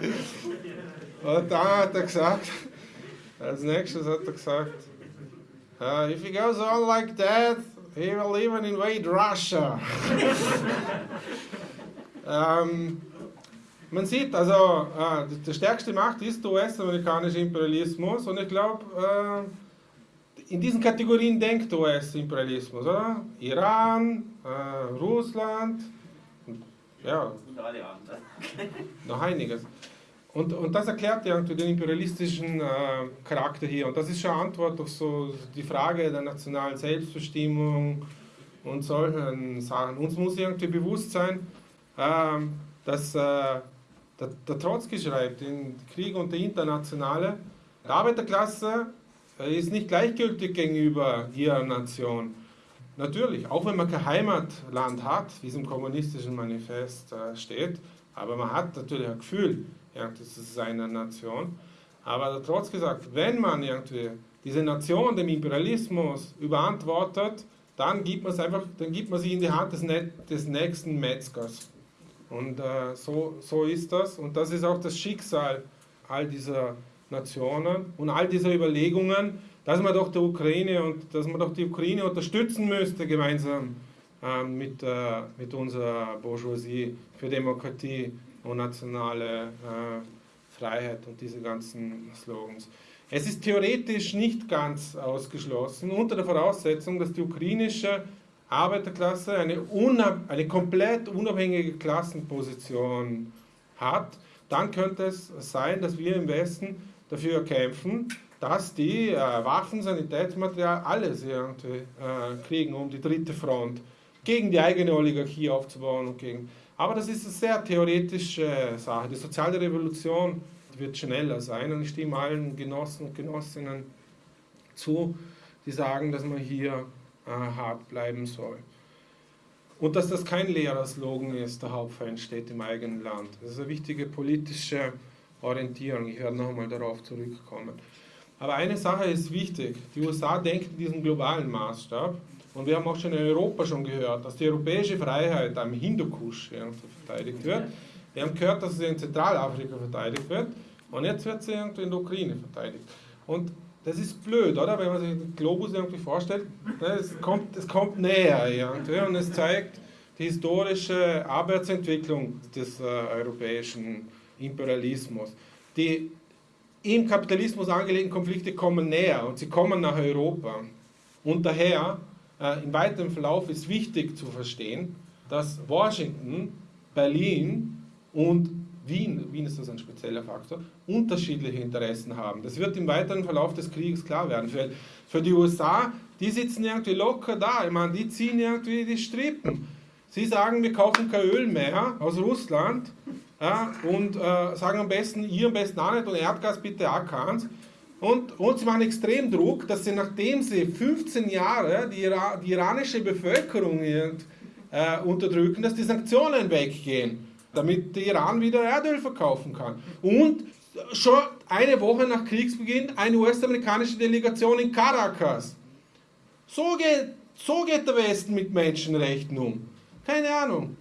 und da hat er gesagt, als nächstes hat er gesagt, uh, if he goes on like that, he will even invade Russia. ähm, man sieht, also äh, die stärkste Macht ist der US-amerikanische Imperialismus und ich glaube, äh, in diesen Kategorien denkt US-Imperialismus, oder? Iran, äh, Russland, ja, noch einiges. Und, und das erklärt ja den imperialistischen äh, Charakter hier. Und das ist schon Antwort auf so die Frage der nationalen Selbstbestimmung und solchen Sachen. Uns muss irgendwie bewusst sein, äh, dass der, der Trotzki schreibt, in Krieg und der Internationale, die Arbeiterklasse ist nicht gleichgültig gegenüber ihrer Nation. Natürlich, auch wenn man kein Heimatland hat, wie es im kommunistischen Manifest äh, steht, aber man hat natürlich ein Gefühl, das ist seine Nation. Aber trotz gesagt, wenn man irgendwie diese Nation dem Imperialismus überantwortet, dann gibt man es einfach, dann gibt man sie in die Hand des, des nächsten Metzgers. Und äh, so, so ist das. Und das ist auch das Schicksal all dieser Nationen und all diese Überlegungen, dass man doch der Ukraine und dass man doch die Ukraine unterstützen müsste gemeinsam ähm, mit, äh, mit unserer Bourgeoisie für Demokratie und nationale äh, Freiheit und diese ganzen Slogans. Es ist theoretisch nicht ganz ausgeschlossen, unter der Voraussetzung, dass die ukrainische Arbeiterklasse eine, eine komplett unabhängige Klassenposition hat, dann könnte es sein, dass wir im Westen dafür kämpfen, dass die äh, Waffen, Sanitätsmaterial, alles irgendwie äh, kriegen, um die dritte Front gegen die eigene Oligarchie aufzubauen. Und gegen. Aber das ist eine sehr theoretische Sache. Die soziale Revolution wird schneller sein und ich stimme allen Genossen und Genossinnen zu, die sagen, dass man hier äh, hart bleiben soll. Und dass das kein leerer Slogan ist, der Hauptfeind steht im eigenen Land. Das ist eine wichtige politische Orientierung. Ich werde nochmal darauf zurückkommen. Aber eine Sache ist wichtig. Die USA denken in diesem globalen Maßstab. Und wir haben auch schon in Europa schon gehört, dass die europäische Freiheit am Hindukusch verteidigt wird. Wir haben gehört, dass sie in Zentralafrika verteidigt wird. Und jetzt wird sie irgendwie in der Ukraine verteidigt. Und das ist blöd, oder? Wenn man sich den Globus irgendwie vorstellt, ne, es kommt, es kommt näher irgendwie und es zeigt die historische Arbeitsentwicklung des äh, europäischen Imperialismus. Die im Kapitalismus angelegten Konflikte kommen näher und sie kommen nach Europa. Und daher, äh, im weiteren Verlauf ist wichtig zu verstehen, dass Washington, Berlin und Wien, Wien ist das ein spezieller Faktor, unterschiedliche Interessen haben. Das wird im weiteren Verlauf des Krieges klar werden. Für, für die USA, die sitzen irgendwie locker da, ich meine, die ziehen irgendwie die Strippen. Sie sagen, wir kaufen kein Öl mehr aus Russland ja, und äh, sagen am besten, ihr am besten auch nicht und Erdgas bitte auch keins. Und, und sie machen extrem Druck, dass sie, nachdem sie 15 Jahre die, Ira die iranische Bevölkerung äh, unterdrücken, dass die Sanktionen weggehen damit der Iran wieder Erdöl verkaufen kann. Und schon eine Woche nach Kriegsbeginn eine US-amerikanische Delegation in Caracas. So geht, so geht der Westen mit Menschenrechten um. Keine Ahnung.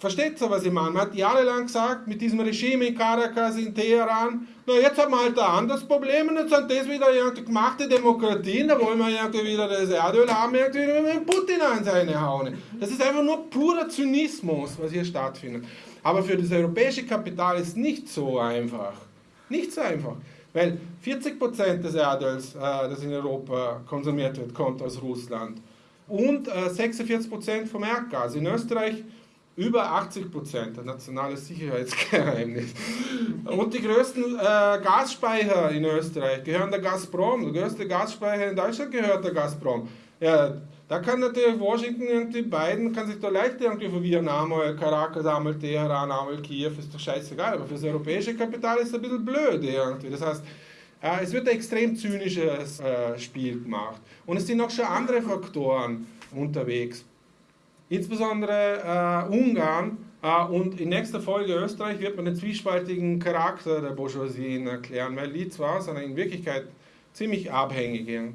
Versteht ihr, was ich meine? Man hat jahrelang gesagt, mit diesem Regime in Caracas, in Teheran, na jetzt haben wir halt ein anderes Problem und jetzt sind das wieder irgendwie gemachte Demokratien, da wollen wir irgendwie wieder das Erdöl haben, irgendwie mit Putin an seine Haune. Das ist einfach nur purer Zynismus, was hier stattfindet. Aber für das europäische Kapital ist nicht so einfach. Nicht so einfach. Weil 40% des Erdöls, äh, das in Europa konsumiert wird, kommt aus Russland. Und äh, 46% vom Erdgas. In Österreich über 80 Prozent, ein nationales Sicherheitsgeheimnis. Und die größten äh, Gasspeicher in Österreich gehören der Gazprom. Der größte Gasspeicher in Deutschland gehört der Gazprom. Ja, da kann natürlich Washington irgendwie beiden, kann sich da leicht irgendwie verwirren, einmal Caracas, einmal Teheran, einmal Kiew, ist doch scheißegal, aber für das europäische Kapital ist es ein bisschen blöd irgendwie. Das heißt, äh, es wird ein extrem zynisches äh, Spiel gemacht. Und es sind noch schon andere Faktoren unterwegs. Insbesondere äh, Ungarn äh, und in nächster Folge Österreich wird man den zwiespaltigen Charakter der Bourgeoisie erklären, weil die zwar sind in Wirklichkeit ziemlich abhängig äh,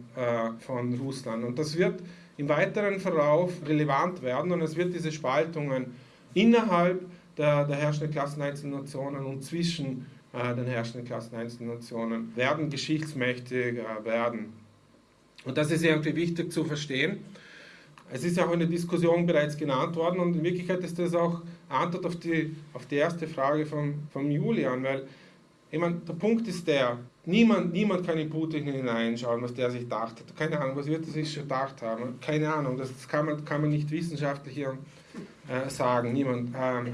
von Russland. Und das wird im weiteren Verlauf relevant werden und es wird diese Spaltungen innerhalb der, der herrschenden Klassen einzelner Nationen und zwischen äh, den herrschenden Klassen einzelner Nationen werden geschichtsmächtig werden. Und das ist irgendwie wichtig zu verstehen. Es ist ja auch in der Diskussion bereits genannt worden und in Wirklichkeit ist das auch Antwort auf die, auf die erste Frage von, von Julian, weil ich meine, der Punkt ist der, niemand, niemand kann in Putin hineinschauen, was der sich gedacht hat. Keine Ahnung, was wird er sich schon gedacht haben? Keine Ahnung, das kann man, kann man nicht wissenschaftlich hier äh, sagen, niemand. Ähm,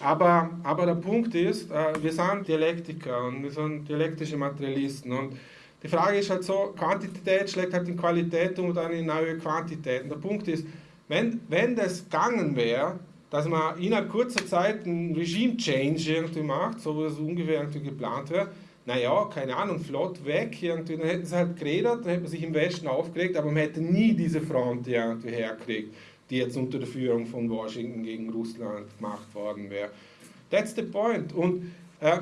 aber, aber der Punkt ist, äh, wir sind Dialektiker und wir sind dialektische Materialisten und die Frage ist halt so, Quantität schlägt halt in Qualität und dann in neue Quantität. Und der Punkt ist, wenn, wenn das gegangen wäre, dass man innerhalb kurzer Zeit einen Regime-Change irgendwie macht, so wie es ungefähr irgendwie geplant wäre, naja, keine Ahnung, flott weg, irgendwie, dann hätten sie halt geredet, dann hätte man sich im Westen aufgeregt, aber man hätte nie diese Front irgendwie herkriegt, die jetzt unter der Führung von Washington gegen Russland gemacht worden wäre. That's the point. Und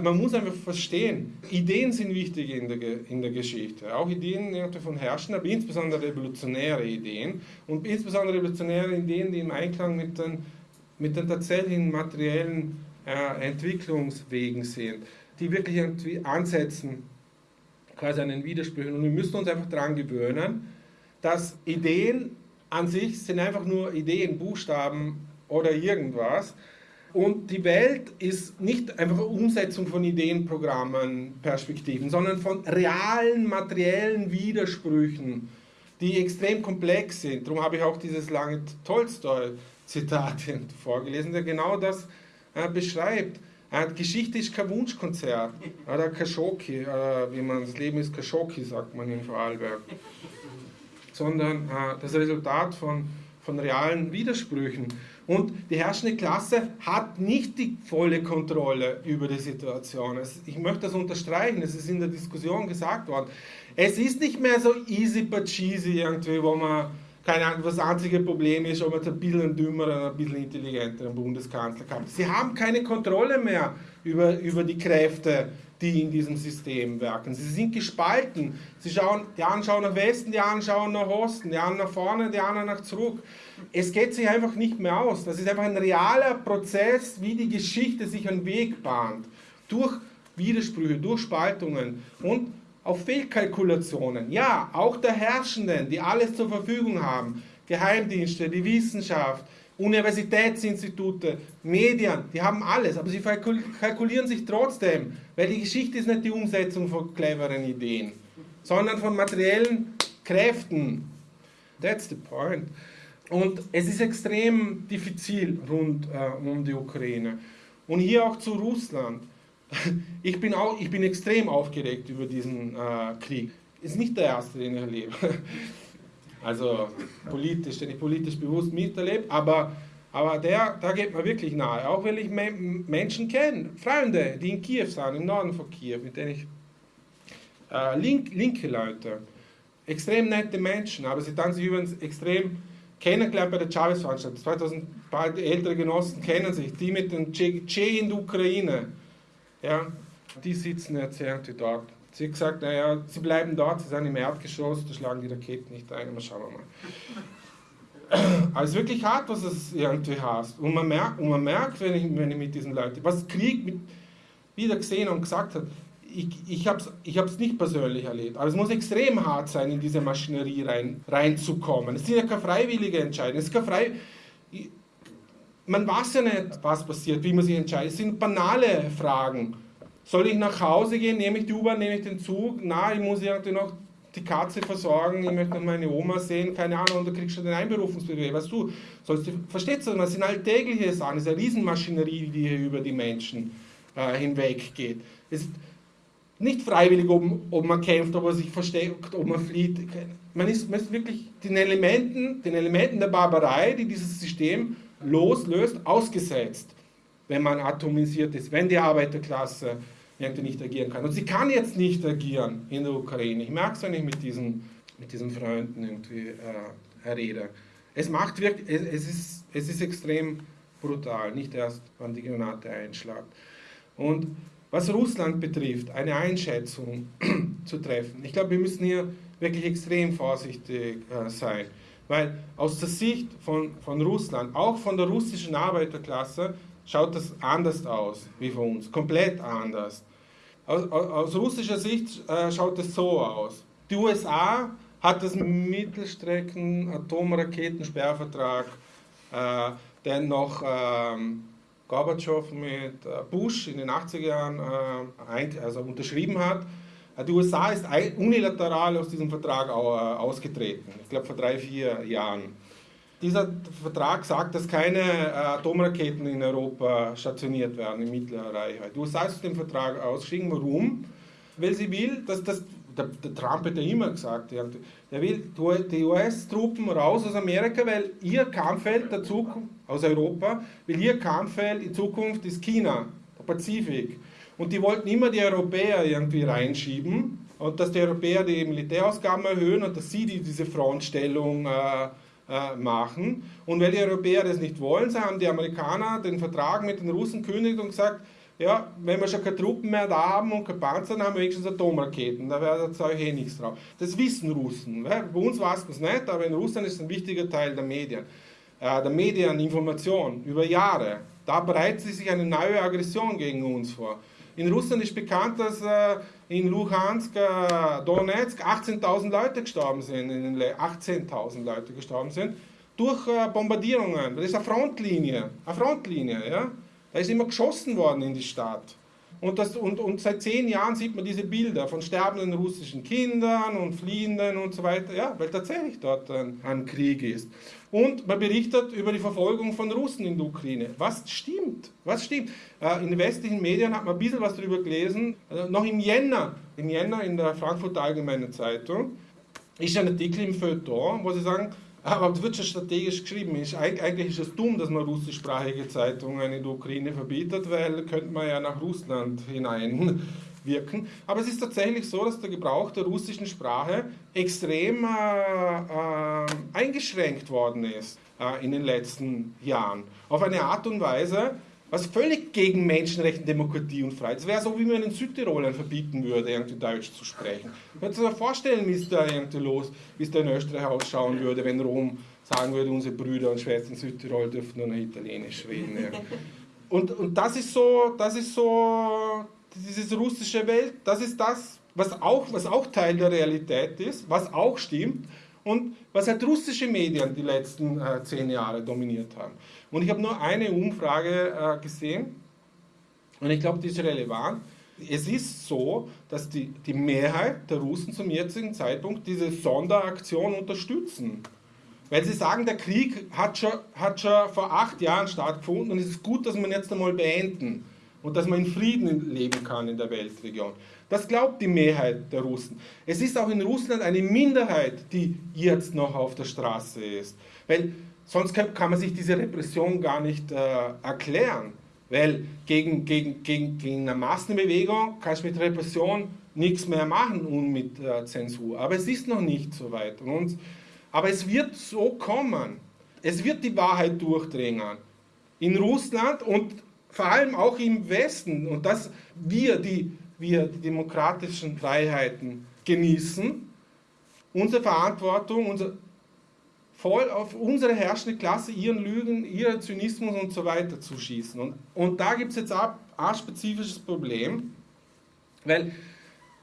man muss einfach verstehen, Ideen sind wichtig in der, in der Geschichte. Auch Ideen von Herrschern, aber insbesondere revolutionäre Ideen. Und insbesondere revolutionäre Ideen, die im Einklang mit den mit den tatsächlichen materiellen äh, Entwicklungswegen sind, die wirklich ansetzen, quasi an den Widersprüchen. Und wir müssen uns einfach daran gewöhnen, dass Ideen an sich sind einfach nur Ideen, Buchstaben oder irgendwas. Und die Welt ist nicht einfach eine Umsetzung von Ideen, Programmen, Perspektiven, sondern von realen materiellen Widersprüchen, die extrem komplex sind. Darum habe ich auch dieses lange Tolstoi-Zitat vorgelesen, der genau das äh, beschreibt. Äh, Geschichte ist kein Wunschkonzert oder kein Schoki, äh, wie man das Leben ist kein Schoki, sagt man in Vorarlberg, sondern äh, das Resultat von, von realen Widersprüchen. Und die herrschende Klasse hat nicht die volle Kontrolle über die Situation. Ich möchte das unterstreichen, es ist in der Diskussion gesagt worden. Es ist nicht mehr so easy but cheesy irgendwie, wo man, keine Ahnung, das einzige Problem ist, ob man ein bisschen dümmer oder ein bisschen intelligenteren Bundeskanzler kann. Sie haben keine Kontrolle mehr über, über die Kräfte, die in diesem System werken. Sie sind gespalten. Sie schauen, die einen schauen nach Westen, die anderen schauen nach Osten, die anderen nach vorne, die anderen nach zurück es geht sich einfach nicht mehr aus. Das ist einfach ein realer Prozess, wie die Geschichte sich einen Weg bahnt. Durch Widersprüche, durch Spaltungen und auf Fehlkalkulationen. Ja, auch der Herrschenden, die alles zur Verfügung haben. Geheimdienste, die Wissenschaft, Universitätsinstitute, Medien, die haben alles, aber sie kalkulieren sich trotzdem, weil die Geschichte ist nicht die Umsetzung von cleveren Ideen, sondern von materiellen Kräften. That's the point. Und es ist extrem diffizil rund äh, um die Ukraine. Und hier auch zu Russland. Ich bin, auch, ich bin extrem aufgeregt über diesen äh, Krieg. Ist nicht der erste, den ich erlebe. Also politisch, den ich politisch bewusst miterlebe, aber, aber der, da geht mir wirklich nahe. Auch weil ich Me Menschen kenne, Freunde, die in Kiew sind, im Norden von Kiew, mit denen ich äh, link, linke Leute, extrem nette Menschen, aber sie dann sich übrigens extrem kennengelernt bei der Chavez-Veranstaltung. 2000 ältere Genossen kennen sich, die mit dem Che in der Ukraine. Ja, die sitzen jetzt irgendwie dort. Sie hat gesagt, naja, sie bleiben dort, sie sind im Erdgeschoss, da schlagen die Raketen nicht ein, mal schauen wir mal. Aber es ist wirklich hart, was es irgendwie heißt. Und man merkt, und man merkt wenn, ich, wenn ich mit diesen Leuten, was Krieg mit, wieder gesehen und gesagt hat, ich, ich habe es ich nicht persönlich erlebt, aber es muss extrem hart sein, in diese Maschinerie rein, reinzukommen. Es sind ja keine freiwillige Entscheidungen. Es ist keine frei, man weiß ja nicht, was passiert, wie man sich entscheidet. Es sind banale Fragen. Soll ich nach Hause gehen? Nehme ich die U-Bahn? Nehme ich den Zug? Na, ich muss irgendwie noch die Katze versorgen, ich möchte noch meine Oma sehen, keine Ahnung, und da kriegst du den Einberufungsbefehl. Weißt du, sollst du, verstehst du, das sind alltägliche Sachen, das ist eine Riesenmaschinerie, die hier über die Menschen äh, hinweg geht. Es ist, nicht freiwillig, ob, ob man kämpft, ob man sich versteckt, ob man flieht. Man ist, man ist wirklich den Elementen, den Elementen der Barbarei, die dieses System loslöst, ausgesetzt, wenn man atomisiert ist, wenn die Arbeiterklasse irgendwie nicht agieren kann. Und sie kann jetzt nicht agieren in der Ukraine. Ich merke es, wenn ich mit diesen, mit diesen Freunden irgendwie äh, rede. Es macht wirklich, es, es, ist, es ist extrem brutal, nicht erst, wann die Granate einschlägt. Und was Russland betrifft, eine Einschätzung zu treffen. Ich glaube, wir müssen hier wirklich extrem vorsichtig äh, sein, weil aus der Sicht von, von Russland, auch von der russischen Arbeiterklasse, schaut das anders aus wie von uns, komplett anders. Aus, aus russischer Sicht äh, schaut es so aus. Die USA hat das Mittelstrecken-Atomraketensperrvertrag, äh, der noch ähm, Gorbatschow mit äh, Bush in den 80er Jahren äh, also unterschrieben hat. Äh, die USA ist unilateral aus diesem Vertrag ausgetreten, ich glaube vor drei, vier Jahren. Dieser Vertrag sagt, dass keine Atomraketen in Europa stationiert werden in mittlerer Reichweite. Die USA ist aus Vertrag ausgeschieden. Warum? Weil sie will, dass das der, der, Trump hat ja immer gesagt, der, will die US-Truppen raus aus Amerika, weil ihr Kampffeld der Zukunft, aus Europa, weil ihr Kampffeld in Zukunft ist China, der Pazifik. Und die wollten immer die Europäer irgendwie reinschieben und dass die Europäer die Militärausgaben erhöhen und dass sie die, diese Frontstellung äh, äh, machen. Und weil die Europäer das nicht wollen, haben die Amerikaner den Vertrag mit den Russen gekündigt und gesagt, ja, wenn wir schon keine Truppen mehr da haben und keine Panzer, dann haben wir wenigstens Atomraketen. Da wäre euch eh nichts drauf. Das wissen Russen. Bei uns weiß man es nicht, aber in Russland ist es ein wichtiger Teil der Medien. Äh, der Medieninformation über Jahre. Da bereitet sich eine neue Aggression gegen uns vor. In Russland ist bekannt, dass äh, in Luhansk, äh, Donetsk 18.000 Leute gestorben sind, 18.000 Leute gestorben sind durch äh, Bombardierungen. Das ist eine Frontlinie, eine Frontlinie, ja. Da ist immer geschossen worden in die Stadt. Und, das, und, und seit zehn Jahren sieht man diese Bilder von sterbenden russischen Kindern und Fliehenden und so weiter, ja, weil tatsächlich dort ein, ein Krieg ist. Und man berichtet über die Verfolgung von Russen in der Ukraine. Was stimmt? Was stimmt? Äh, in den westlichen Medien hat man ein bisschen was darüber gelesen. Äh, noch im Jänner, im Jänner in der Frankfurter Allgemeinen Zeitung, ist ein Artikel im Feuilleton, wo sie sagen, aber das wird schon strategisch geschrieben. Eigentlich ist es dumm, dass man russischsprachige Zeitungen in der Ukraine verbietet, weil könnte man ja nach Russland hineinwirken. Aber es ist tatsächlich so, dass der Gebrauch der russischen Sprache extrem äh, äh, eingeschränkt worden ist äh, in den letzten Jahren. Auf eine Art und Weise, was völlig gegen Menschenrechte, Demokratie und Freiheit. Das wäre so, wie man den Südtirolern verbieten würde, irgendwie Deutsch zu sprechen. Könnt ihr euch vorstellen, wie es da irgendwie los, wie es da in Österreich ausschauen würde, wenn Rom sagen würde, unsere Brüder und Schwestern in Südtirol dürfen nur noch Italienisch reden. Ja. Und, und das ist so, das ist so, diese russische Welt, das ist das, was auch, was auch Teil der Realität ist, was auch stimmt und was halt russische Medien die letzten äh, zehn Jahre dominiert haben. Und ich habe nur eine Umfrage äh, gesehen und ich glaube, die ist relevant. Es ist so, dass die, die Mehrheit der Russen zum jetzigen Zeitpunkt diese Sonderaktion unterstützen. Weil sie sagen, der Krieg hat schon, hat schon vor acht Jahren stattgefunden und es ist gut, dass ihn jetzt einmal beenden und dass man in Frieden leben kann in der Weltregion. Das glaubt die Mehrheit der Russen. Es ist auch in Russland eine Minderheit, die jetzt noch auf der Straße ist. Weil sonst kann man sich diese Repression gar nicht äh, erklären. Weil gegen, gegen, gegen, gegen eine Massenbewegung kannst du mit Repression nichts mehr machen und mit äh, Zensur. Aber es ist noch nicht so weit. Und, aber es wird so kommen. Es wird die Wahrheit durchdringen. In Russland und vor allem auch im Westen. Und dass wir die, wir die demokratischen Freiheiten genießen, unsere Verantwortung, unser, voll auf unsere herrschende Klasse, ihren Lügen, ihren Zynismus und so weiter zu schießen. Und, und da gibt es jetzt auch ein spezifisches Problem, weil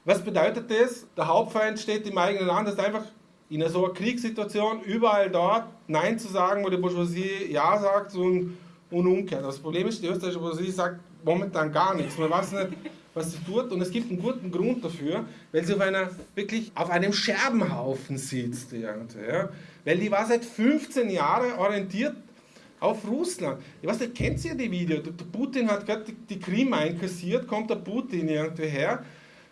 was bedeutet das? Der Hauptfeind steht im eigenen Land, das ist einfach in so einer Kriegssituation überall dort Nein zu sagen, wo die Bourgeoisie Ja sagt und, und umgekehrt. Das Problem ist, die österreichische Bourgeoisie sagt momentan gar nichts. Man weiß nicht, was sie tut und es gibt einen guten Grund dafür, weil sie auf einer, wirklich auf einem Scherbenhaufen sitzt. Ja. Weil die war seit 15 Jahren orientiert auf Russland. Ich weiß nicht, kennt ihr die Video? Der Putin hat gerade die Krim einkassiert, kommt der Putin irgendwie her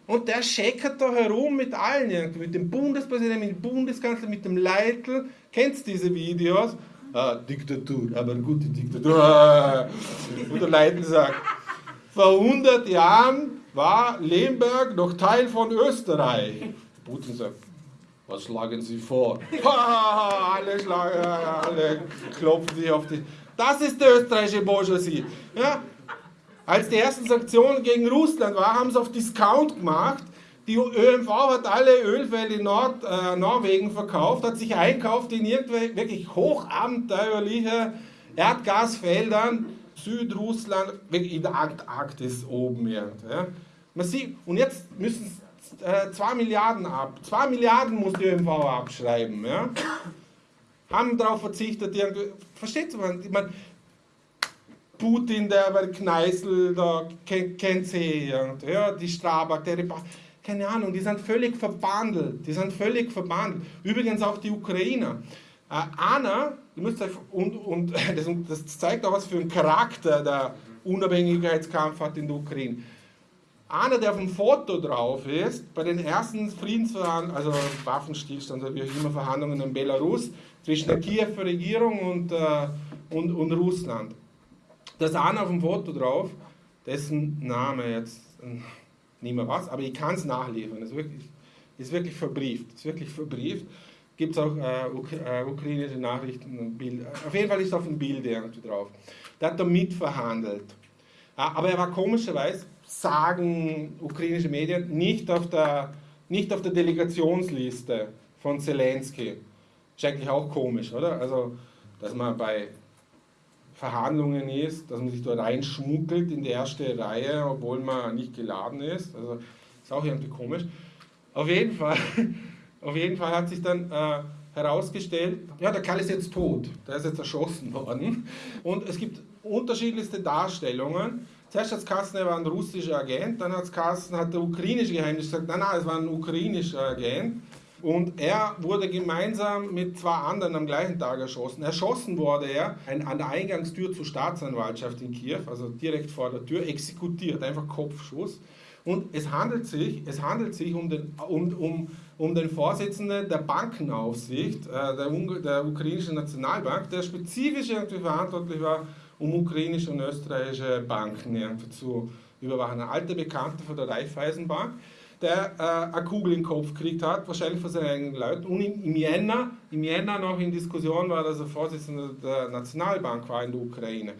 und der scheckert da herum mit allen, irgendwie, mit dem Bundespräsidenten, mit dem Bundeskanzler, mit dem Leitl. Kennt ihr diese Videos? Ah, Diktatur, aber gute Diktatur. Und der Leitl sagt, vor 100 Jahren war Lemberg noch Teil von Österreich. Putin sagt, was schlagen Sie vor? alle, schlagen, alle klopfen sich auf die. Das ist die österreichische Bourgeoisie. Ja? Als die ersten Sanktionen gegen Russland waren, haben sie auf Discount gemacht. Die ÖMV hat alle Ölfälle in Nord, äh, Norwegen verkauft, hat sich einkauft in irgendwelche wirklich hochabenteuerliche Erdgasfeldern Südrussland, in der Antarktis oben. Ja. Man sieht, und jetzt müssen äh, 2 Milliarden ab. 2 Milliarden muss die ÖMV abschreiben. Ja. Haben darauf verzichtet. Die, versteht man? Ich meine, Putin, der bei Kneißl, da kennt, sie, ja, die Strabag, der Repa keine Ahnung, die sind völlig verbandelt. Die sind völlig verbandelt. Übrigens auch die Ukrainer. Äh, Anna, müsst euch, und, und das, das, zeigt auch, was für einen Charakter der Unabhängigkeitskampf hat in der Ukraine. Einer, der auf dem Foto drauf ist, bei den ersten Friedensverhandlungen, also Waffenstillstand, wie auch immer Verhandlungen in Belarus, zwischen der Kiewer Regierung und, äh, und, und Russland. Da ist einer auf dem Foto drauf, dessen Name jetzt äh, nicht mehr was, aber ich kann es nachliefern. Ist wirklich, ist wirklich verbrieft. Ist wirklich verbrieft gibt es auch äh, äh, ukrainische Nachrichten. Bild. Auf jeden Fall ist auf dem Bild irgendwie drauf. Der hat da mitverhandelt. Aber er war komischerweise, sagen ukrainische Medien, nicht auf der, nicht auf der Delegationsliste von Zelensky. Ist eigentlich auch komisch, oder? Also, dass man bei Verhandlungen ist, dass man sich dort reinschmuggelt in die erste Reihe, obwohl man nicht geladen ist. Also ist auch irgendwie komisch. Auf jeden Fall, auf jeden Fall hat sich dann äh, herausgestellt, ja, der Kerl ist jetzt tot, der ist jetzt erschossen worden. Und es gibt unterschiedlichste Darstellungen. Zuerst hat es Kassen, er war ein russischer Agent, dann hat es Kassen, hat der ukrainische Geheimnis gesagt, nein, nein, es war ein ukrainischer Agent. Und er wurde gemeinsam mit zwei anderen am gleichen Tag erschossen. Erschossen wurde er an der Eingangstür zur Staatsanwaltschaft in Kiew, also direkt vor der Tür, exekutiert, einfach Kopfschuss. Und es handelt sich, es handelt sich um, den, um, um, um den Vorsitzenden der Bankenaufsicht, äh, der, der ukrainischen Nationalbank, der spezifisch irgendwie verantwortlich war, um ukrainische und österreichische Banken zu überwachen. Ein alter Bekannter von der Raiffeisenbank der äh, eine Kugel den Kopf gekriegt hat, wahrscheinlich von seinen eigenen Leuten. Und im, im, Jänner, im Jänner noch in Diskussion war, dass er Vorsitzender der Nationalbank war in der Ukraine.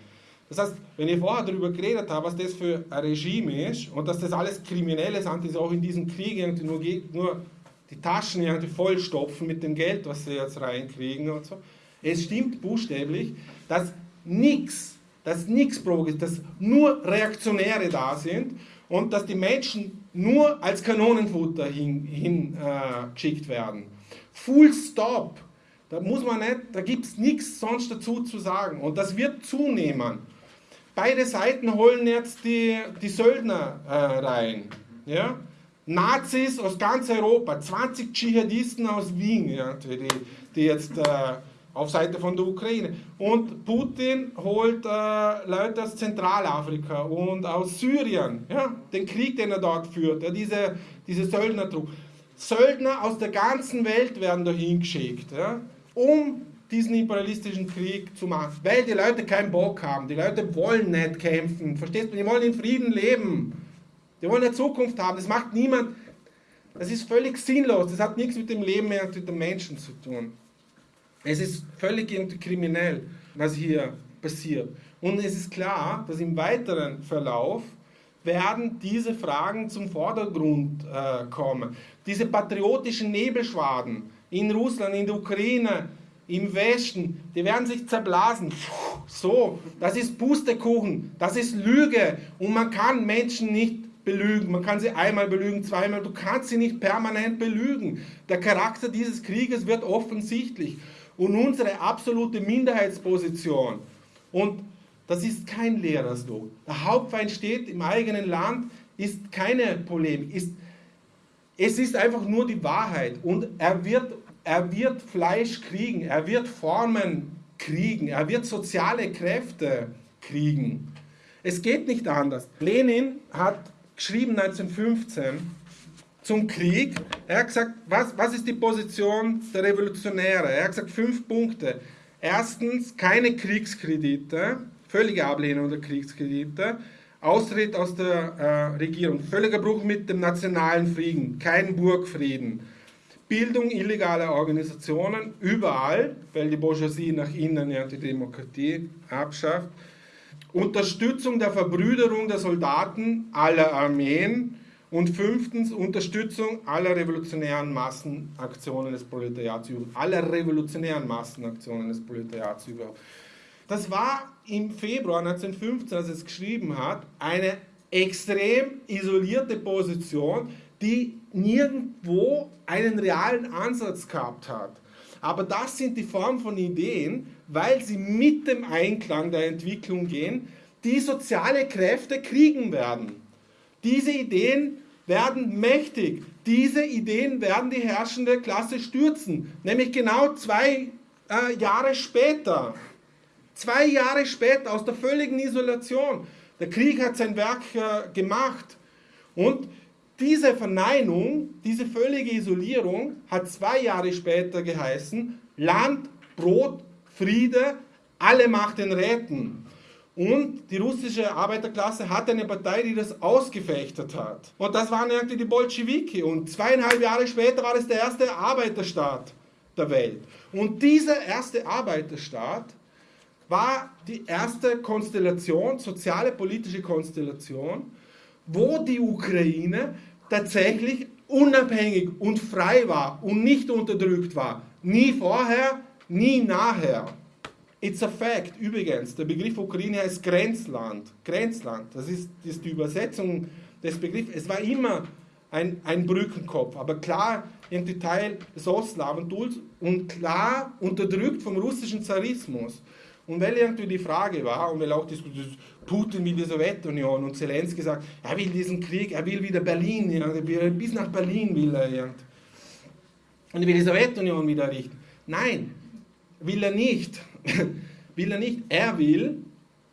Das heißt, wenn ich vorher darüber geredet habe, was das für ein Regime ist und dass das alles Kriminelle sind, die auch in diesem Krieg irgendwie nur, nur die Taschen irgendwie vollstopfen mit dem Geld, was sie jetzt reinkriegen und so. Es stimmt buchstäblich, dass nichts, dass nichts ist, dass nur Reaktionäre da sind und dass die Menschen nur als Kanonenfutter hingeschickt hin, äh, werden. Full Stop. Da muss man nicht, da gibt es nichts sonst dazu zu sagen. Und das wird zunehmen. Beide Seiten holen jetzt die, die Söldner äh, rein. Ja? Nazis aus ganz Europa, 20 Dschihadisten aus Wien, ja, die, die jetzt äh, auf Seite von der Ukraine. Und Putin holt äh, Leute aus Zentralafrika und aus Syrien, ja, den Krieg, den er dort führt, ja, diese, diese Söldnertruppe. Söldner aus der ganzen Welt werden dahin geschickt, ja, um diesen imperialistischen Krieg zu machen, weil die Leute keinen Bock haben. Die Leute wollen nicht kämpfen, verstehst du? Die wollen in Frieden leben. Die wollen eine Zukunft haben. Das macht niemand. Das ist völlig sinnlos. Das hat nichts mit dem Leben mehr mit den Menschen zu tun. Es ist völlig kriminell, was hier passiert. Und es ist klar, dass im weiteren Verlauf werden diese Fragen zum Vordergrund äh, kommen. Diese patriotischen Nebelschwaden in Russland, in der Ukraine, im Westen, die werden sich zerblasen. So, das ist Pustekuchen, das ist Lüge und man kann Menschen nicht belügen. Man kann sie einmal belügen, zweimal, du kannst sie nicht permanent belügen. Der Charakter dieses Krieges wird offensichtlich und unsere absolute Minderheitsposition. Und das ist kein leerer Slogan. Der Hauptfeind steht im eigenen Land, ist keine Polemik. Ist, es ist einfach nur die Wahrheit. Und er wird, er wird Fleisch kriegen, er wird Formen kriegen, er wird soziale Kräfte kriegen. Es geht nicht anders. Lenin hat geschrieben 1915, zum Krieg. Er hat gesagt, was, was ist die Position der Revolutionäre? Er hat gesagt, fünf Punkte. Erstens, keine Kriegskredite, völlige Ablehnung der Kriegskredite, Austritt aus der äh, Regierung, völliger Bruch mit dem nationalen Frieden, kein Burgfrieden, Bildung illegaler Organisationen überall, weil die Bourgeoisie nach innen ja die Demokratie abschafft, Unterstützung der Verbrüderung der Soldaten aller Armeen, und fünftens Unterstützung aller revolutionären Massenaktionen des Proletariats überhaupt. Aller revolutionären Massenaktionen des Proletariats überhaupt. Das war im Februar 1915, als es geschrieben hat, eine extrem isolierte Position, die nirgendwo einen realen Ansatz gehabt hat. Aber das sind die Form von Ideen, weil sie mit dem Einklang der Entwicklung gehen, die soziale Kräfte kriegen werden. Diese Ideen werden mächtig. Diese Ideen werden die herrschende Klasse stürzen. Nämlich genau zwei äh, Jahre später. Zwei Jahre später aus der völligen Isolation. Der Krieg hat sein Werk äh, gemacht. Und diese Verneinung, diese völlige Isolierung hat zwei Jahre später geheißen, Land, Brot, Friede, alle Macht den Räten. Und die russische Arbeiterklasse hatte eine Partei, die das ausgefechtet hat. Und das waren irgendwie die Bolschewiki. Und zweieinhalb Jahre später war es der erste Arbeiterstaat der Welt. Und dieser erste Arbeiterstaat war die erste Konstellation, soziale politische Konstellation, wo die Ukraine tatsächlich unabhängig und frei war und nicht unterdrückt war. Nie vorher, nie nachher. It's a fact. Übrigens, der Begriff Ukraine heißt Grenzland. Grenzland, das ist, das ist die Übersetzung des Begriffs. Es war immer ein, ein Brückenkopf, aber klar irgendwie Teil des Ostslawentums und klar unterdrückt vom russischen Zarismus. Und weil irgendwie die Frage war, und weil auch diskutiert, Putin will die Sowjetunion und Zelensky sagt, er will diesen Krieg, er will wieder Berlin, ja, bis nach Berlin will er. Ja. Und er will die Sowjetunion wieder errichten. Nein, will er nicht. Will er nicht. Er will,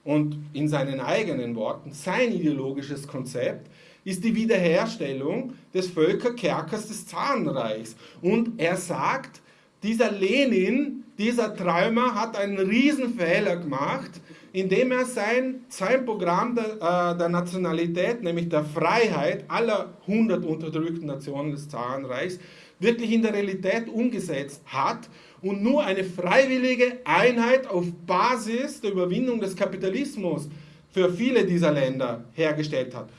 und in seinen eigenen Worten, sein ideologisches Konzept ist die Wiederherstellung des Völkerkerkers des Zarenreichs. Und er sagt, dieser Lenin, dieser Träumer hat einen Riesenfehler gemacht, indem er sein, sein Programm der, äh, der Nationalität, nämlich der Freiheit aller 100 unterdrückten Nationen des Zarenreichs, wirklich in der Realität umgesetzt hat und nur eine freiwillige Einheit auf Basis der Überwindung des Kapitalismus für viele dieser Länder hergestellt hat.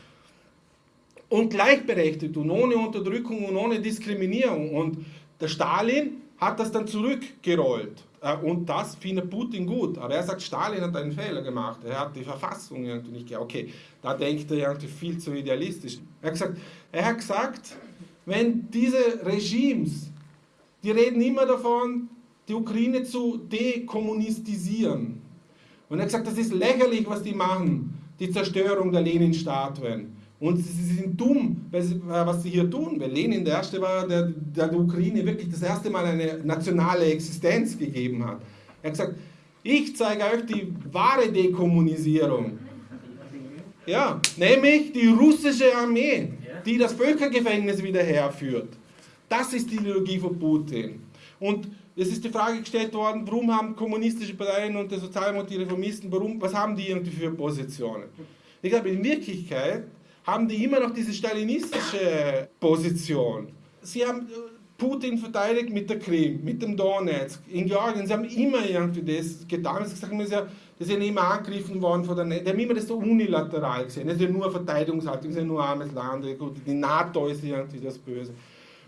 Und gleichberechtigt und ohne Unterdrückung und ohne Diskriminierung. Und der Stalin hat das dann zurückgerollt. Äh, und das findet Putin gut. Aber er sagt, Stalin hat einen Fehler gemacht. Er hat die Verfassung irgendwie nicht gehabt. Okay, da denkt er irgendwie viel zu idealistisch. Er hat gesagt, er hat gesagt wenn diese Regimes, die reden immer davon, die Ukraine zu dekommunistisieren. Und er hat gesagt, das ist lächerlich, was die machen, die Zerstörung der Lenin-Statuen. Und sie sind dumm, äh, was sie hier tun, weil Lenin der Erste war, der, der der Ukraine wirklich das erste Mal eine nationale Existenz gegeben hat. Er hat gesagt, ich zeige euch die wahre Dekommunisierung. Ja, nämlich die russische Armee, die das Völkergefängnis wieder herführt. Das ist die Ideologie von Putin. Und es ist die Frage gestellt worden, warum haben kommunistische Parteien und die Sozialen die Reformisten, warum, was haben die irgendwie für Positionen? Ich glaube, in Wirklichkeit haben die immer noch diese stalinistische Position. Sie haben äh, Putin verteidigt mit der Krim, mit dem Donetsk, in Georgien. Sie haben immer irgendwie das getan. Sie sagen, das ist ja immer angegriffen worden von der NATO. Die haben immer das so unilateral gesehen. Das ist ja nur Verteidigungshaltung, das ist ja nur armes Land. Die NATO ist irgendwie das Böse.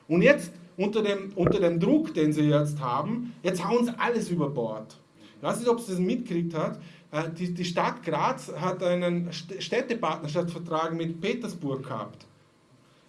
Und jetzt, unter dem, unter dem Druck, den sie jetzt haben, jetzt hauen sie alles über Bord. Ich weiß nicht, ob sie das mitgekriegt hat. Äh, die, die Stadt Graz hat einen Städtepartnerschaftsvertrag mit Petersburg gehabt.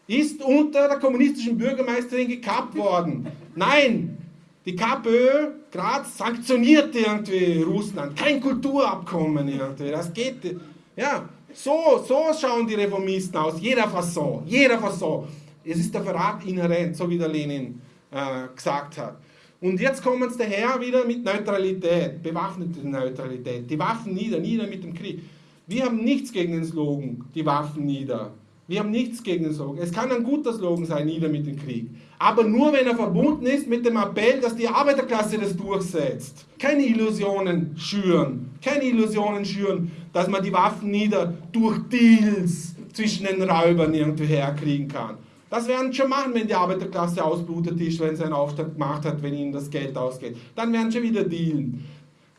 Ist unter der kommunistischen Bürgermeisterin gekappt worden. Nein, die KPÖ Graz sanktioniert irgendwie Russland. Kein Kulturabkommen irgendwie. Das geht. Ja, so, so schauen die Reformisten aus. Jeder Fasson, jeder Fasson. Es ist der Verrat inhärent, so wie der Lenin äh, gesagt hat. Und jetzt kommen sie daher wieder mit Neutralität, bewaffnete Neutralität, die Waffen nieder, nieder mit dem Krieg. Wir haben nichts gegen den Slogan, die Waffen nieder. Wir haben nichts gegen den Slogan. Es kann ein guter Slogan sein, nieder mit dem Krieg. Aber nur, wenn er verbunden ist mit dem Appell, dass die Arbeiterklasse das durchsetzt. Keine Illusionen schüren. Keine Illusionen schüren, dass man die Waffen nieder durch Deals zwischen den Räubern irgendwie herkriegen kann. Das werden sie schon machen, wenn die Arbeiterklasse ausblutet ist, wenn sie einen Aufstand gemacht hat, wenn ihnen das Geld ausgeht. Dann werden sie wieder dealen.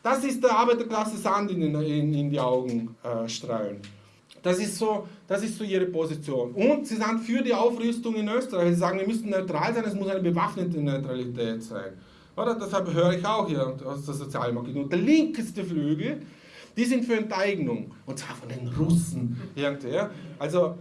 Das ist der Arbeiterklasse Sand in, in, in die Augen äh, streuen. Das ist, so, das ist so ihre Position. Und sie sind für die Aufrüstung in Österreich. Sie sagen, wir müssen neutral sein, es muss eine bewaffnete Neutralität sein. Oder? Deshalb höre ich auch hier aus der Sozialdemokratie. Und der linkeste Flügel, die sind für Enteignung. Und zwar von den Russen. Also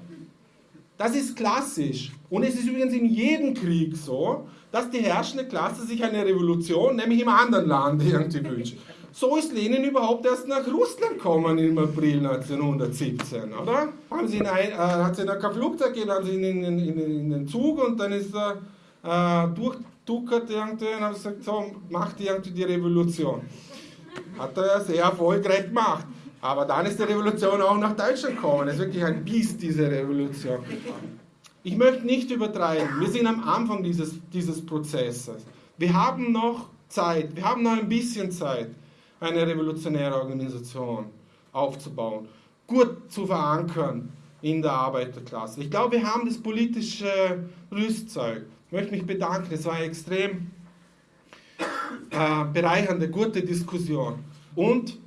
das ist klassisch. Und es ist übrigens in jedem Krieg so, dass die herrschende Klasse sich eine Revolution, nämlich im anderen Land, irgendwie wünscht. So ist Lenin überhaupt erst nach Russland gekommen im April 1917, oder? Haben sie ihn ein, äh, hat sie in kein Flugzeug gegeben, haben sie ihn in, in, in, in, den Zug und dann ist er äh, durchduckert irgendwie und haben gesagt, so, macht irgendwie die Revolution. Hat er sehr erfolgreich gemacht. Aber dann ist die Revolution auch nach Deutschland gekommen. Es ist wirklich ein Biest, diese Revolution. Ich möchte nicht übertreiben. Wir sind am Anfang dieses, dieses Prozesses. Wir haben noch Zeit, wir haben noch ein bisschen Zeit, eine revolutionäre Organisation aufzubauen, gut zu verankern in der Arbeiterklasse. Ich glaube, wir haben das politische Rüstzeug. Ich möchte mich bedanken. Es war eine extrem äh, bereichernde, gute Diskussion. Und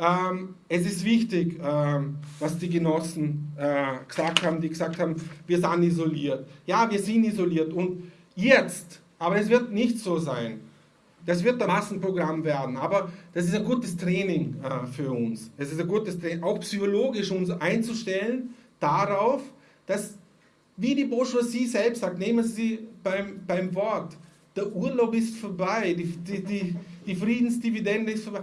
ähm, es ist wichtig, ähm, was die Genossen äh, gesagt haben, die gesagt haben, wir sind isoliert. Ja, wir sind isoliert und jetzt, aber es wird nicht so sein. das wird ein Massenprogramm werden, aber das ist ein gutes Training äh, für uns. Es ist ein gutes Training, auch psychologisch uns einzustellen darauf, dass, wie die Bourgeoisie selbst sagt, nehmen Sie beim, beim Wort, der Urlaub ist vorbei, die, die, die, die Friedensdividende ist vorbei.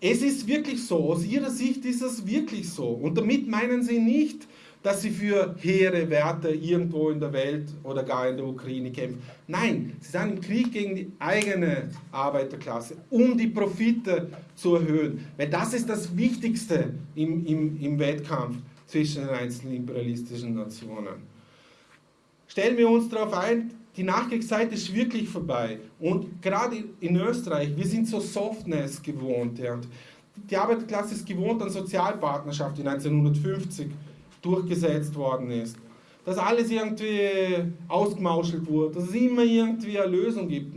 Es ist wirklich so, aus ihrer Sicht ist es wirklich so. Und damit meinen sie nicht, dass sie für hehre Werte irgendwo in der Welt oder gar in der Ukraine kämpfen. Nein, sie sind im Krieg gegen die eigene Arbeiterklasse, um die Profite zu erhöhen. Weil das ist das Wichtigste im, im, im Wettkampf zwischen den einzelnen imperialistischen Nationen. Stellen wir uns darauf ein, die Nachkriegszeit ist wirklich vorbei. Und gerade in Österreich, wir sind so Softness gewohnt. Ja. Die Arbeiterklasse ist gewohnt an Sozialpartnerschaft, die 1950 durchgesetzt worden ist. Dass alles irgendwie ausgemauschelt wurde, dass es immer irgendwie eine Lösung gibt.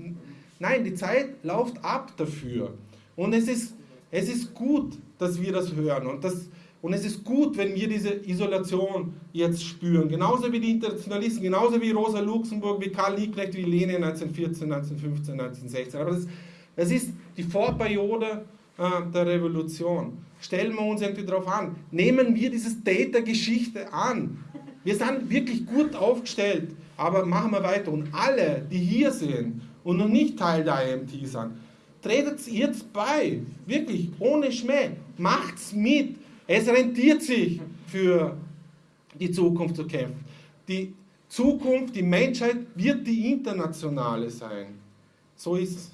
Nein, die Zeit läuft ab dafür. Und es ist, es ist gut, dass wir das hören. Und das, und es ist gut, wenn wir diese Isolation jetzt spüren. Genauso wie die Internationalisten, genauso wie Rosa Luxemburg, wie Karl Liebknecht, wie Lenin 1914, 1915, 1916. Aber das, das ist die Vorperiode äh, der Revolution. Stellen wir uns irgendwie darauf an. Nehmen wir dieses Data-Geschichte an. Wir sind wirklich gut aufgestellt, aber machen wir weiter. Und alle, die hier sind und noch nicht Teil der IMT sind, tretet jetzt bei. Wirklich, ohne Schmäh. Macht's mit es rentiert sich für die Zukunft zu kämpfen. Die Zukunft, die Menschheit wird die internationale sein. So ist es.